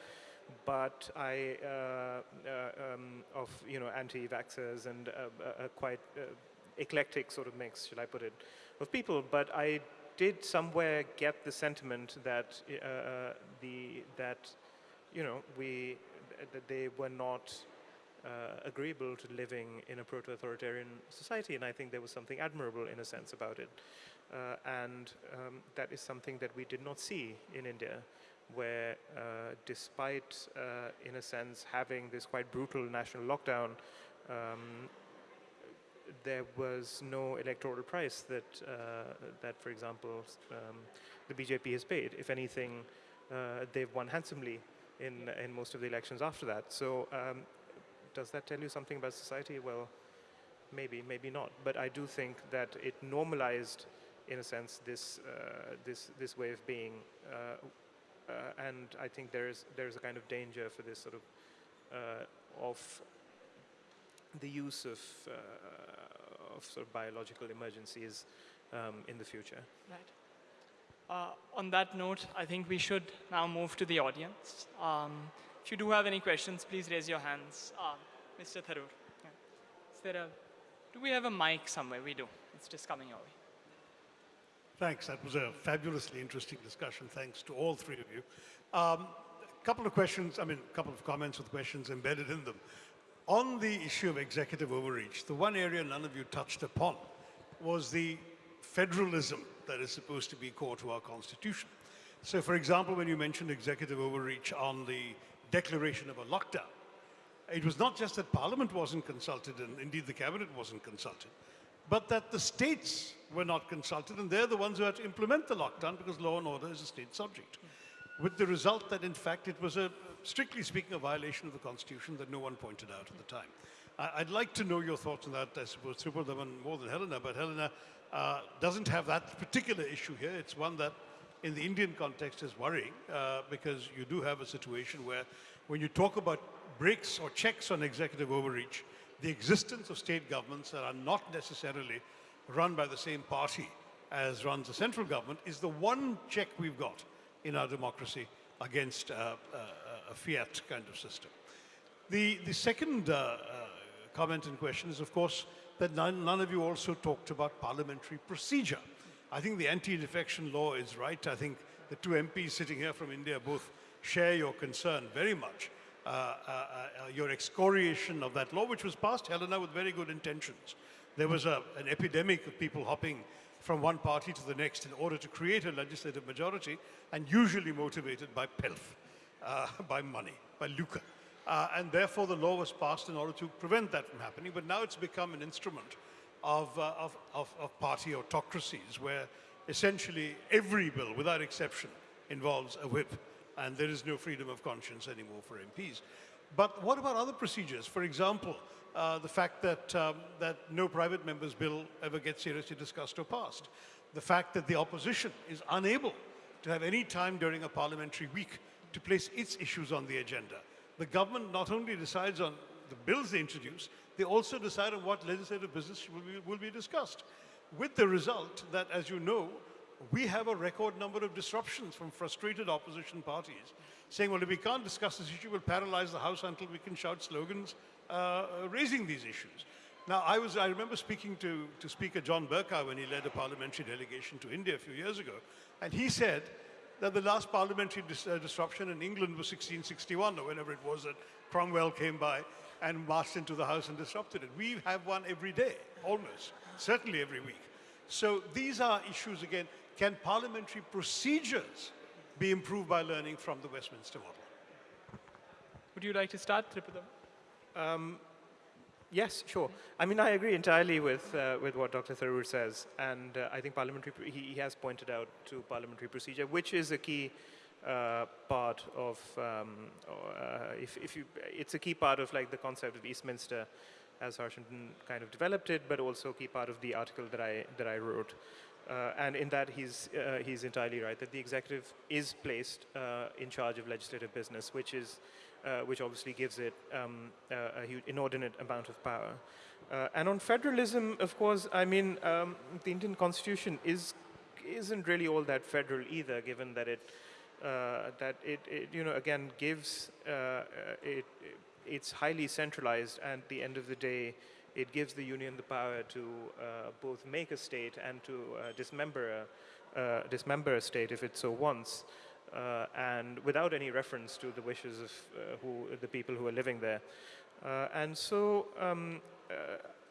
but I, uh, uh, um, of, you know, anti-vaxxers and a, a quite uh, eclectic sort of mix, should I put it, of people. But I did somewhere get the sentiment that uh, the, that, you know, we, that they were not uh, agreeable to living in a proto-authoritarian society, and I think there was something admirable in a sense about it. Uh, and um, that is something that we did not see in India where uh, despite, uh, in a sense, having this quite brutal national lockdown, um, there was no electoral price that, uh, that for example, um, the BJP has paid. If anything, uh, they've won handsomely in, in most of the elections after that. So um, does that tell you something about society? Well, maybe, maybe not. But I do think that it normalized, in a sense, this, uh, this, this way of being uh, uh, and I think there's there's a kind of danger for this sort of uh, of the use of, uh, of sort of biological emergencies um, in the future. Right. Uh, on that note, I think we should now move to the audience. Um, if you do have any questions, please raise your hands. Uh, Mr. Tharoor. Yeah. Is there a, do we have a mic somewhere? We do. It's just coming your way. Thanks. That was a fabulously interesting discussion. Thanks to all three of you. Um, a couple of questions, I mean, a couple of comments with questions embedded in them. On the issue of executive overreach, the one area none of you touched upon was the federalism that is supposed to be core to our constitution. So for example, when you mentioned executive overreach on the declaration of a lockdown, it was not just that parliament wasn't consulted and indeed the cabinet wasn't consulted, but that the states were not consulted and they're the ones who had to implement the lockdown because law and order is a state subject. With the result that in fact it was a, strictly speaking, a violation of the constitution that no one pointed out at the time. I'd like to know your thoughts on that, I suppose, Tripurdaman more than Helena, but Helena uh, doesn't have that particular issue here. It's one that in the Indian context is worrying uh, because you do have a situation where when you talk about breaks or checks on executive overreach, the existence of state governments that are not necessarily run by the same party as runs the central government is the one check we've got in our democracy against uh, uh, a fiat kind of system. The, the second uh, uh, comment in question is, of course, that none, none, of you also talked about parliamentary procedure. I think the anti-defection law is right. I think the two MPs sitting here from India both share your concern very much. Uh, uh, uh, your excoriation of that law, which was passed, Helena, with very good intentions. There was a, an epidemic of people hopping from one party to the next in order to create a legislative majority, and usually motivated by pelf, uh, by money, by lucre. Uh, and therefore, the law was passed in order to prevent that from happening. But now it's become an instrument of, uh, of, of, of party autocracies where essentially every bill, without exception, involves a whip. And there is no freedom of conscience anymore for MPs. But what about other procedures? For example, uh, the fact that, um, that no private member's bill ever gets seriously discussed or passed. The fact that the opposition is unable to have any time during a parliamentary week to place its issues on the agenda the government not only decides on the bills they introduce, they also decide on what legislative business will be, will be discussed. With the result that, as you know, we have a record number of disruptions from frustrated opposition parties saying, well, if we can't discuss this issue, we'll paralyze the House until we can shout slogans uh, raising these issues. Now, I, was, I remember speaking to, to Speaker John Bercow when he led a parliamentary delegation to India a few years ago, and he said that the last parliamentary dis uh, disruption in England was 1661 or whenever it was that Cromwell came by and marched into the house and disrupted it. We have one every day, almost, certainly every week. So these are issues, again, can parliamentary procedures be improved by learning from the Westminster model? Would you like to start, Tripudam? Um, Yes, sure. I mean, I agree entirely with, uh, with what Dr. Tharoor says. And uh, I think parliamentary, he, he, has pointed out to parliamentary procedure, which is a key uh, part of, um, uh, if, if you, it's a key part of like the concept of Eastminster as Harshan kind of developed it, but also a key part of the article that I, that I wrote. Uh, and in that, he's, uh, he's entirely right, that the executive is placed in charge of legislative business, which is uh, which obviously gives it um, a huge inordinate amount of power. Uh, and on federalism, of course, I mean, um, the Indian constitution is, isn't really all that federal either, given that it, uh, that it, it, you know, again, gives, uh, uh, it, it's highly centralized, and at the end of the day, it gives the union the power to both make a state and to dismember a, dismember a state if it so wants uh, and without any reference to the wishes of uh, who, the people who are living there. Uh, and so um, uh,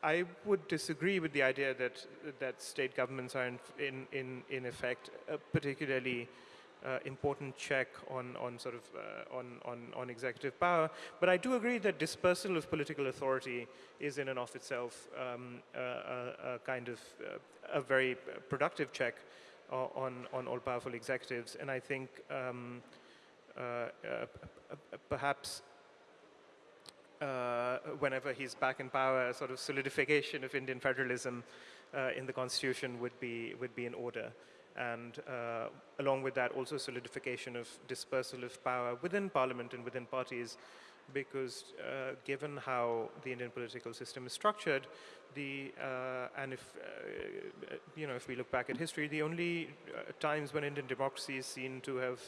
I would disagree with the idea that, that state governments are in, in, in, effect particularly uh, important check on, on sort of uh, on, on, on executive power. But I do agree that dispersal of political authority is in and of itself um, a, a, kind of a very productive check on, on all-powerful executives. And I think um, uh, uh, perhaps uh, whenever he's back in power, a sort of solidification of Indian federalism uh, in the constitution would be, would be in order. And uh, along with that, also solidification of dispersal of power within parliament and within parties because uh, given how the Indian political system is structured, the uh, and if uh, you know if we look back at history, the only uh, times when Indian democracy is seen to have,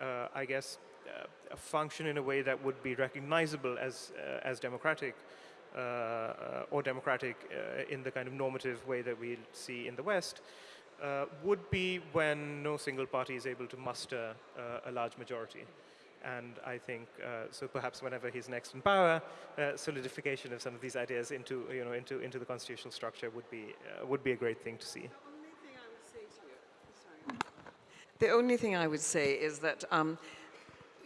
uh, I guess, uh, function in a way that would be recognizable as uh, as democratic. Or democratic in the kind of normative way that we see in the West, uh, would be when no single party is able to muster uh, a large majority. And I think, uh, so perhaps whenever he's next in power, solidification of some of these ideas into, you know, into, into the constitutional structure would be, would be a great thing to see. The only thing I would say is that, um,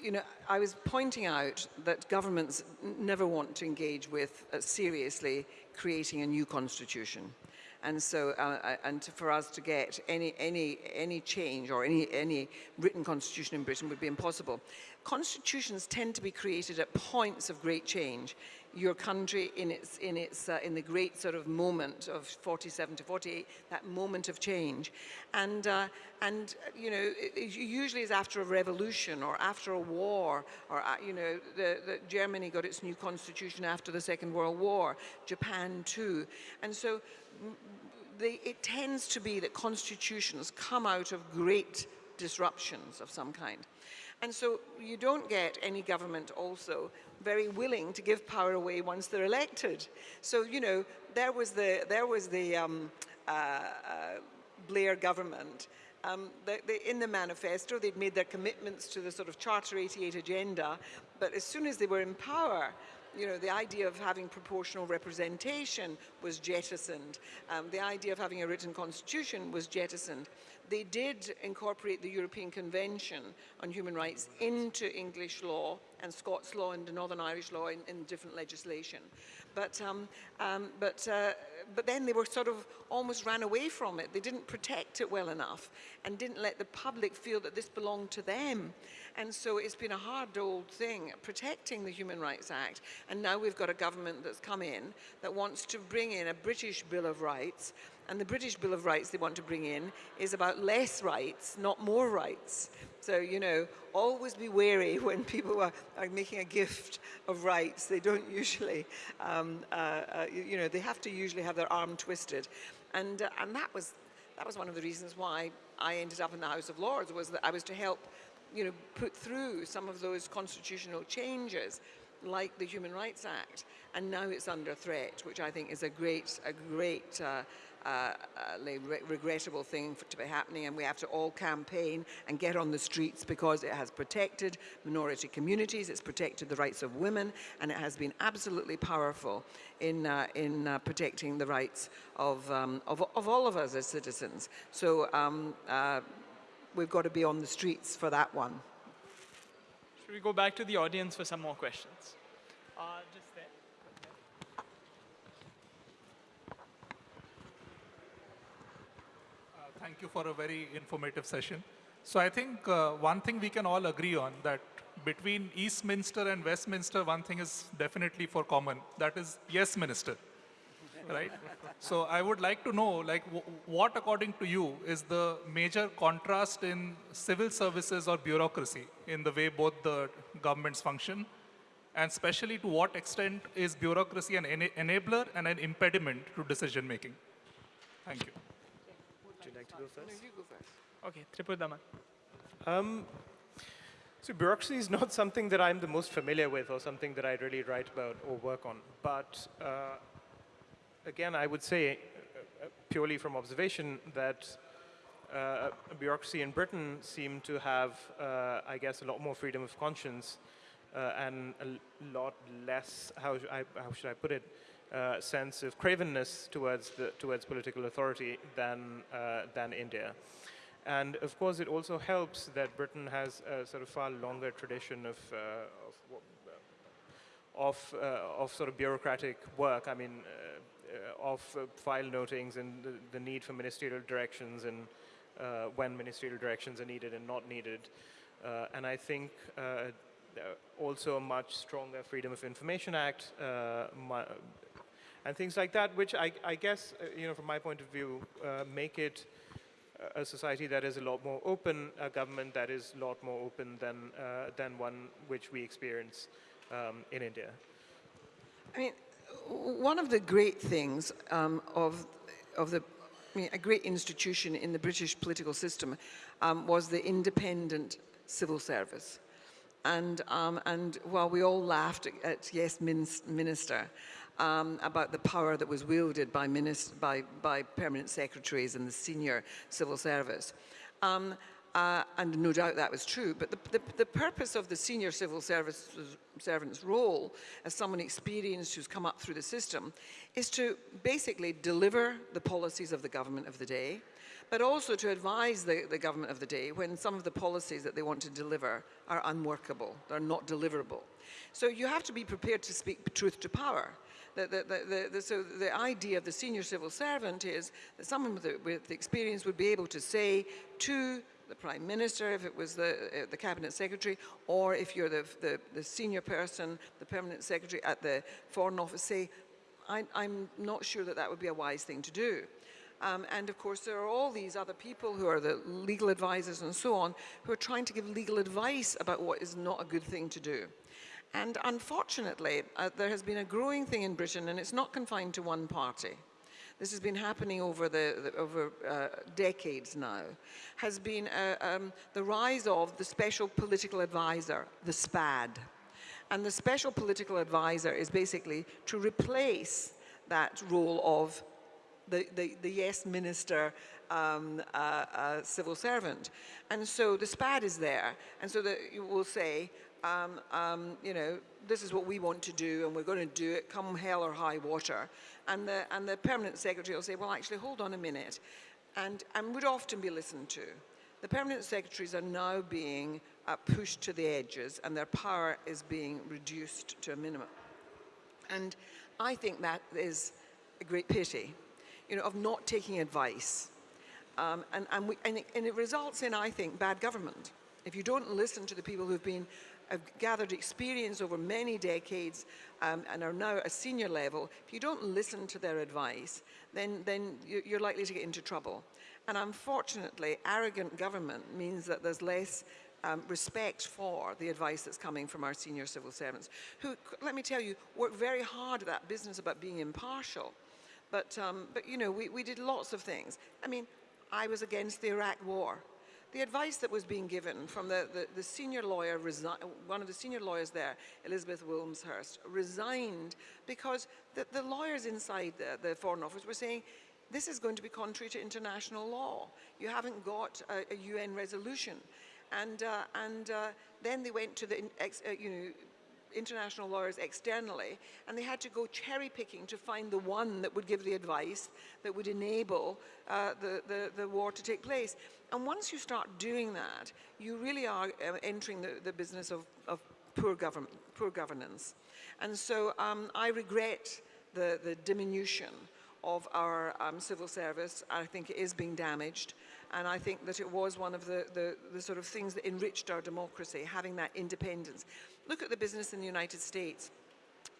you know, I was pointing out that governments never want to engage with uh, seriously creating a new constitution. And so, uh, uh, and to- for us to get any, any, any change or any, any written constitution in Britain would be impossible. Constitutions tend to be created at points of great change. Your country in its, in its, uh, in the great sort of moment of 47 to 48, that moment of change. And, uh, and you know, it, it usually is after a revolution or after a war, or, uh, you know, the, the Germany got its new constitution after the Second World War, Japan too. And so they, it tends to be that constitutions come out of great disruptions of some kind. And so you don't get any government also very willing to give power away once they're elected. So, you know, there was the, there was the um, uh, uh, Blair government. Um, in the manifesto, they'd made their commitments to the sort of Charter 88 agenda, but as soon as they were in power, you know, the idea of having proportional representation was jettisoned. Um, the idea of having a written constitution was jettisoned. They did incorporate the European Convention on Human Rights into English law and Scots law and Northern Irish law in, in different legislation. But, um, um, but, uh, but then they were sort of almost ran away from it. They didn't protect it well enough and didn't let the public feel that this belonged to them. And so it's been a hard old thing protecting the Human Rights Act. And now we've got a government that's come in that wants to bring in a British Bill of Rights. And the British Bill of Rights they want to bring in is about less rights, not more rights. So, you know, always be wary when people are, are making a gift of rights. They don't usually, um, uh, uh, you, know, they have to usually have their arm twisted. And, uh, and that, was, that was one of the reasons why I ended up in the House of Lords, was that I was to help you know, put through some of those constitutional changes like the Human Rights Act, and now it's under threat, which I think is a great, a great uh, uh, uh, re regrettable thing for, to be happening, and we have to all campaign and get on the streets because it has protected minority communities, it's protected the rights of women, and it has been absolutely powerful in, uh, in uh, protecting the rights of, um, of, of, all of us as citizens. So um, uh, we've got to be on the streets for that one. Should we go back to the audience for some more questions? Uh, just there. Uh, Thank you for a very informative session. So I think uh, one thing we can all agree on that between Eastminster and Westminster, one thing is definitely for common. That is, yes, minister, right? So I would like to know, like, what according to you is the major contrast in civil services or bureaucracy in the way both the governments function? And especially to what extent is bureaucracy an ena- enabler and an impediment to decision making? Thank you. Would you like to go first? you go first. Okay, Tripurdaman. Um, so bureaucracy is not something that I'm the most familiar with or something that I really write about or work on. But uh, again, I would say, uh, uh, purely from observation, that uh, bureaucracy in Britain seemed to have, uh, I guess, a lot more freedom of conscience uh, and a lot less, how, I, how should I put it, uh, sense of cravenness towards, the, towards political authority than, uh, than India. And of course, it also helps that Britain has a sort of far longer tradition of, uh, of, of, uh, of sort of bureaucratic work. I mean, of file notings and the, the need for ministerial directions and uh, when ministerial directions are needed and not needed. Uh, and I think uh, also a much stronger Freedom of Information Act and things like that, which I, I guess, uh, you know, from my point of view, uh, make it a society that is a lot more open, a government that is a lot more open than, uh, than one which we experience um, in India? I mean, one of the great things um, of, of the, I mean, a great institution in the British political system um, was the independent civil service. And, um, and while we all laughed at, at Yes Min- Minister um, about the power that was wielded by, by, by permanent secretaries and the senior civil service, um, uh, and no doubt that was true, but the, the, the purpose of the senior civil service servant's role as someone experienced who's come up through the system is to basically deliver the policies of the government of the day, but also to advise the, the government of the day when some of the policies that they want to deliver are unworkable, they're not deliverable. So you have to be prepared to speak truth to power. The, the, the, so the idea of the senior civil servant is that someone with, with experience would be able to say to the prime minister, if it was the, uh, the cabinet secretary, or if you're the, the, the senior person, the permanent secretary at the foreign office, say, I, I'm not sure that that would be a wise thing to do. Um, and of course, there are all these other people who are the legal advisors and so on, who are trying to give legal advice about what is not a good thing to do. And unfortunately, uh, there has been a growing thing in Britain, and it's not confined to one party. This has been happening over, the, the over uh, decades now, has been uh, um, the rise of the special political advisor, the SPAD. And the special political advisor is basically to replace that role of the, the, the yes minister um, uh, uh, civil servant. And so the SPAD is there. And so that you will say, um, um, you know, this is what we want to do and we're going to do it come hell or high water. And the, and the permanent secretary will say, well, actually, hold on a minute. And, and would often be listened to. The permanent secretaries are now being uh, pushed to the edges and their power is being reduced to a minimum. And I think that is a great pity, you know, of not taking advice. Um, and, and, we, and, it, and it results in, I think, bad government. If you don't listen to the people who've been have gathered experience over many decades um, and are now at a senior level, if you don't listen to their advice, then, then you- you're likely to get into trouble. And unfortunately, arrogant government means that there's less um, respect for the advice that's coming from our senior civil servants, who, let me tell you, work very hard at that business about being impartial. But, um, but you know, we, we did lots of things. I mean, I was against the Iraq war. The advice that was being given from the, the, the senior lawyer, one of the senior lawyers there, Elizabeth Wilmshurst, resigned because the, the lawyers inside the, the Foreign Office were saying, this is going to be contrary to international law. You haven't got a, a UN resolution. And, uh, and uh, then they went to the uh, you know, international lawyers externally, and they had to go cherry picking to find the one that would give the advice that would enable uh, the, the, the war to take place. And once you start doing that, you really are uh, entering the, the business of, of poor, govern poor governance. And so um, I regret the, the diminution of our um, civil service. I think it is being damaged. And I think that it was one of the, the, the sort of things that enriched our democracy, having that independence. Look at the business in the United States.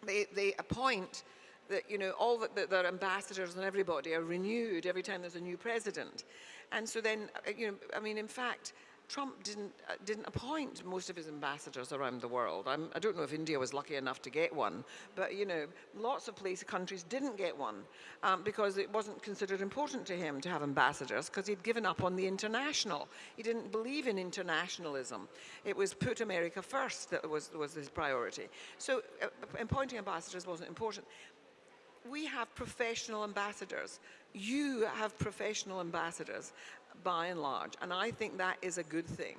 They, they appoint that, you know, all the, the, their ambassadors and everybody are renewed every time there's a new president. And so then, uh, you know, I mean, in fact, Trump didn't, uh, didn't appoint most of his ambassadors around the world. I'm, I don't know if India was lucky enough to get one, but you know, lots of places, countries didn't get one um, because it wasn't considered important to him to have ambassadors because he'd given up on the international. He didn't believe in internationalism. It was put America first that was, was his priority. So uh, appointing ambassadors wasn't important we have professional ambassadors. You have professional ambassadors by and large, and I think that is a good thing.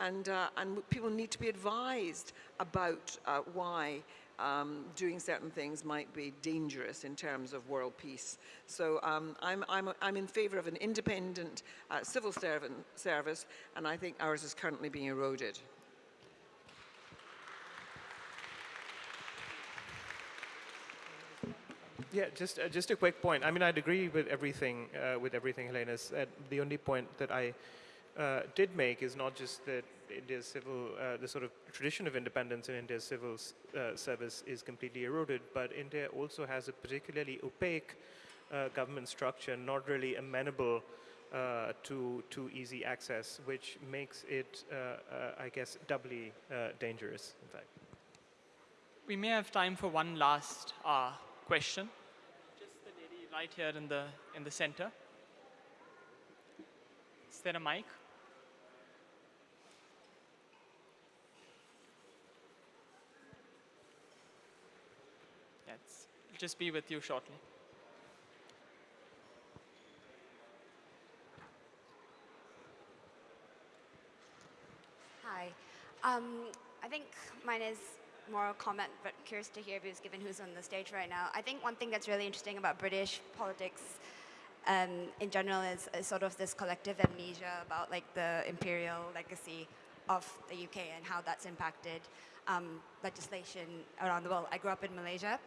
And, uh, and people need to be advised about uh, why um, doing certain things might be dangerous in terms of world peace. So um, I'm, I'm, I'm in favor of an independent uh, civil servant service, and I think ours is currently being eroded. Yeah, just uh, just a quick point. I mean, I'd agree with everything uh, with everything Helena said. The only point that I uh, did make is not just that India's civil, uh, the sort of tradition of independence in India's civil uh, service is completely eroded, but India also has a particularly opaque uh, government structure, not really amenable to to easy access, which makes it, I guess, doubly dangerous. In fact. we may have time for one last question. Right here in the, in the center. Is there a mic? Yeah, it's, it'll just be with you shortly. Hi. Um, I think mine is more comment, but curious to hear views given who's on the stage right now. I think one thing that's really interesting about British politics um, in general is, is sort of this collective amnesia about like the imperial legacy of the UK and how that's impacted um, legislation around the world. I grew up in Malaysia,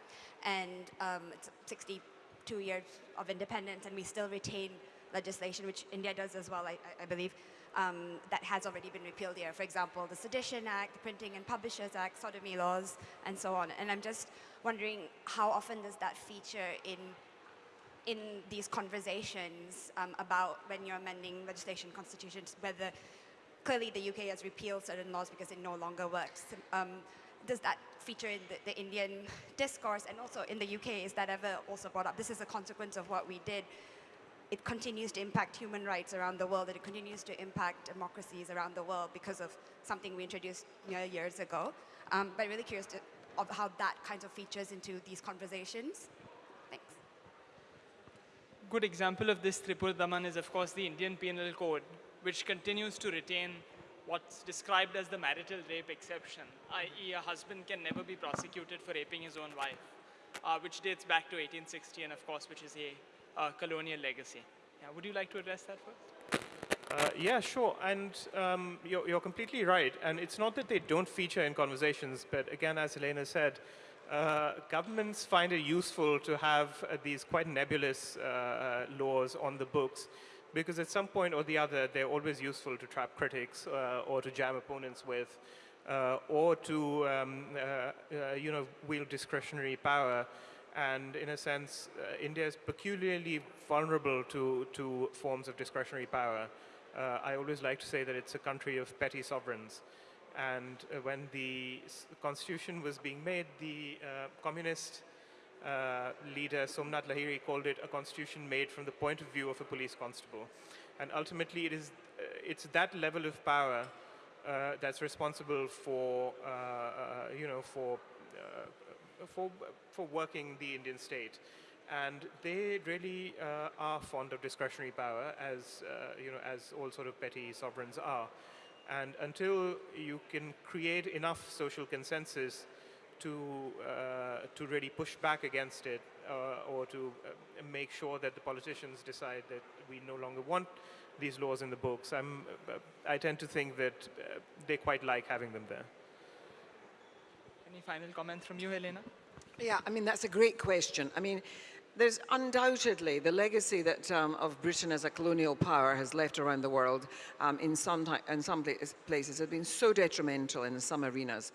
and um, it's 62 years of independence, and we still retain legislation, which India does as well, I- I believe, um, that has already been repealed here. For example, the Sedition Act, the Printing and Publishers Act, sodomy laws, and so on. And I'm just wondering how often does that feature in in these conversations um, about when you're amending legislation, constitutions, whether clearly the UK has repealed certain laws because it no longer works. Um, does that feature in the, the Indian discourse and also in the UK? Is that ever also brought up? This is a consequence of what we did. It continues to impact human rights around the world, and it continues to impact democracies around the world because of something we introduced you know, years ago. Um, but really curious to, of how that kind of features into these conversations. Thanks. good example of this, Tripurdaman, is of course the Indian Penal Code, which continues to retain what's described as the marital rape exception, i.e. a husband can never be prosecuted for raping his own wife, uh, which dates back to 1860 and of course which is a colonial legacy. Yeah, would you like to address that first? Uh, yeah, sure. And um, you're, you're completely right. And it's not that they don't feature in conversations, but again, as Elena said, uh, governments find it useful to have uh, these quite nebulous uh, laws on the books because at some point or the other, they're always useful to trap critics uh, or to jam opponents with uh, or to, um, uh, uh, you know, wield discretionary power. And in a sense, uh, India is peculiarly vulnerable to, to forms of discretionary power. Uh, I always like to say that it's a country of petty sovereigns. And uh, when the constitution was being made, the uh, communist uh, leader Somnath Lahiri called it a constitution made from the point of view of a police constable. And ultimately, it is uh, it's that level of power that's responsible for you know for for for working the Indian state. And they really uh, are fond of discretionary power, as uh, you know, as all sort of petty sovereigns are. And until you can create enough social consensus to, uh, to really push back against it uh, or to uh, make sure that the politicians decide that we no longer want these laws in the books, I'm, uh, I tend to think that they quite like having them there. Any final comments from you, Helena? Yeah, I mean, that's a great question. I mean, there's undoubtedly the legacy that um, of Britain as a colonial power has left around the world um, in some, in some places has been so detrimental in some arenas.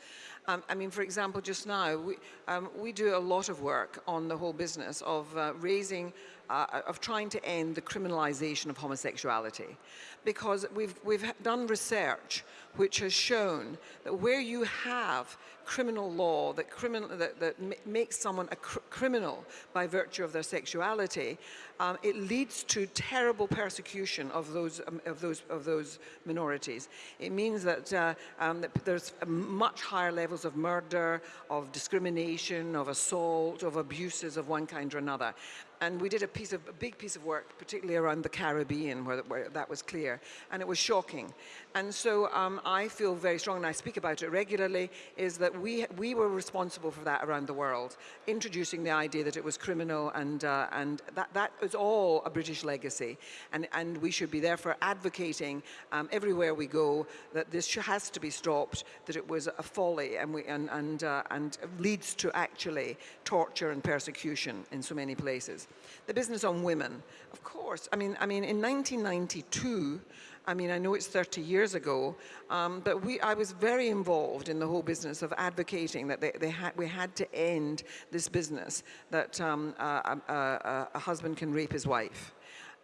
Um, I mean, for example, just now, we, um, we do a lot of work on the whole business of uh, raising, uh, of trying to end the criminalization of homosexuality. Because we've, we've done research which has shown that where you have criminal law that, criminal, that, that makes someone a cr- criminal by virtue of their sexuality, um, it leads to terrible persecution of those, um, of those, of those minorities. It means that, uh, um, that there's much higher levels of murder, of discrimination, of assault, of abuses of one kind or another. And we did a piece of a big piece of work, particularly around the Caribbean, where, where that was clear, and it was shocking. And so um, I feel very strong, and I speak about it regularly, is that we we were responsible for that around the world, introducing the idea that it was criminal, and uh, and that that is all a British legacy, and and we should be therefore advocating um, everywhere we go that this has to be stopped, that it was a folly, and we and and uh, and leads to actually torture and persecution in so many places. The business on women, of course. I mean, I mean, in 1992. I mean, I know it's 30 years ago, um, but we, I was very involved in the whole business of advocating that they, they had, we had to end this business that um, a, a, a, a husband can rape his wife.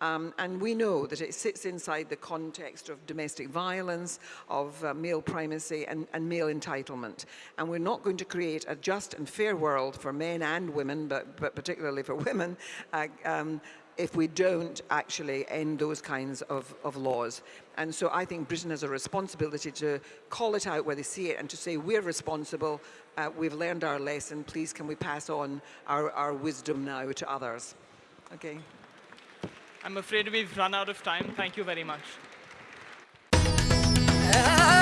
Um, and we know that it sits inside the context of domestic violence, of uh, male primacy and, and male entitlement. And we're not going to create a just and fair world for men and women, but, but particularly for women, uh, um, if we don't actually end those kinds of, of laws. And so I think Britain has a responsibility to call it out where they see it and to say we're responsible, uh, we've learned our lesson, please can we pass on our, our wisdom now to others. Okay. I'm afraid we've run out of time. Thank you very much. Ah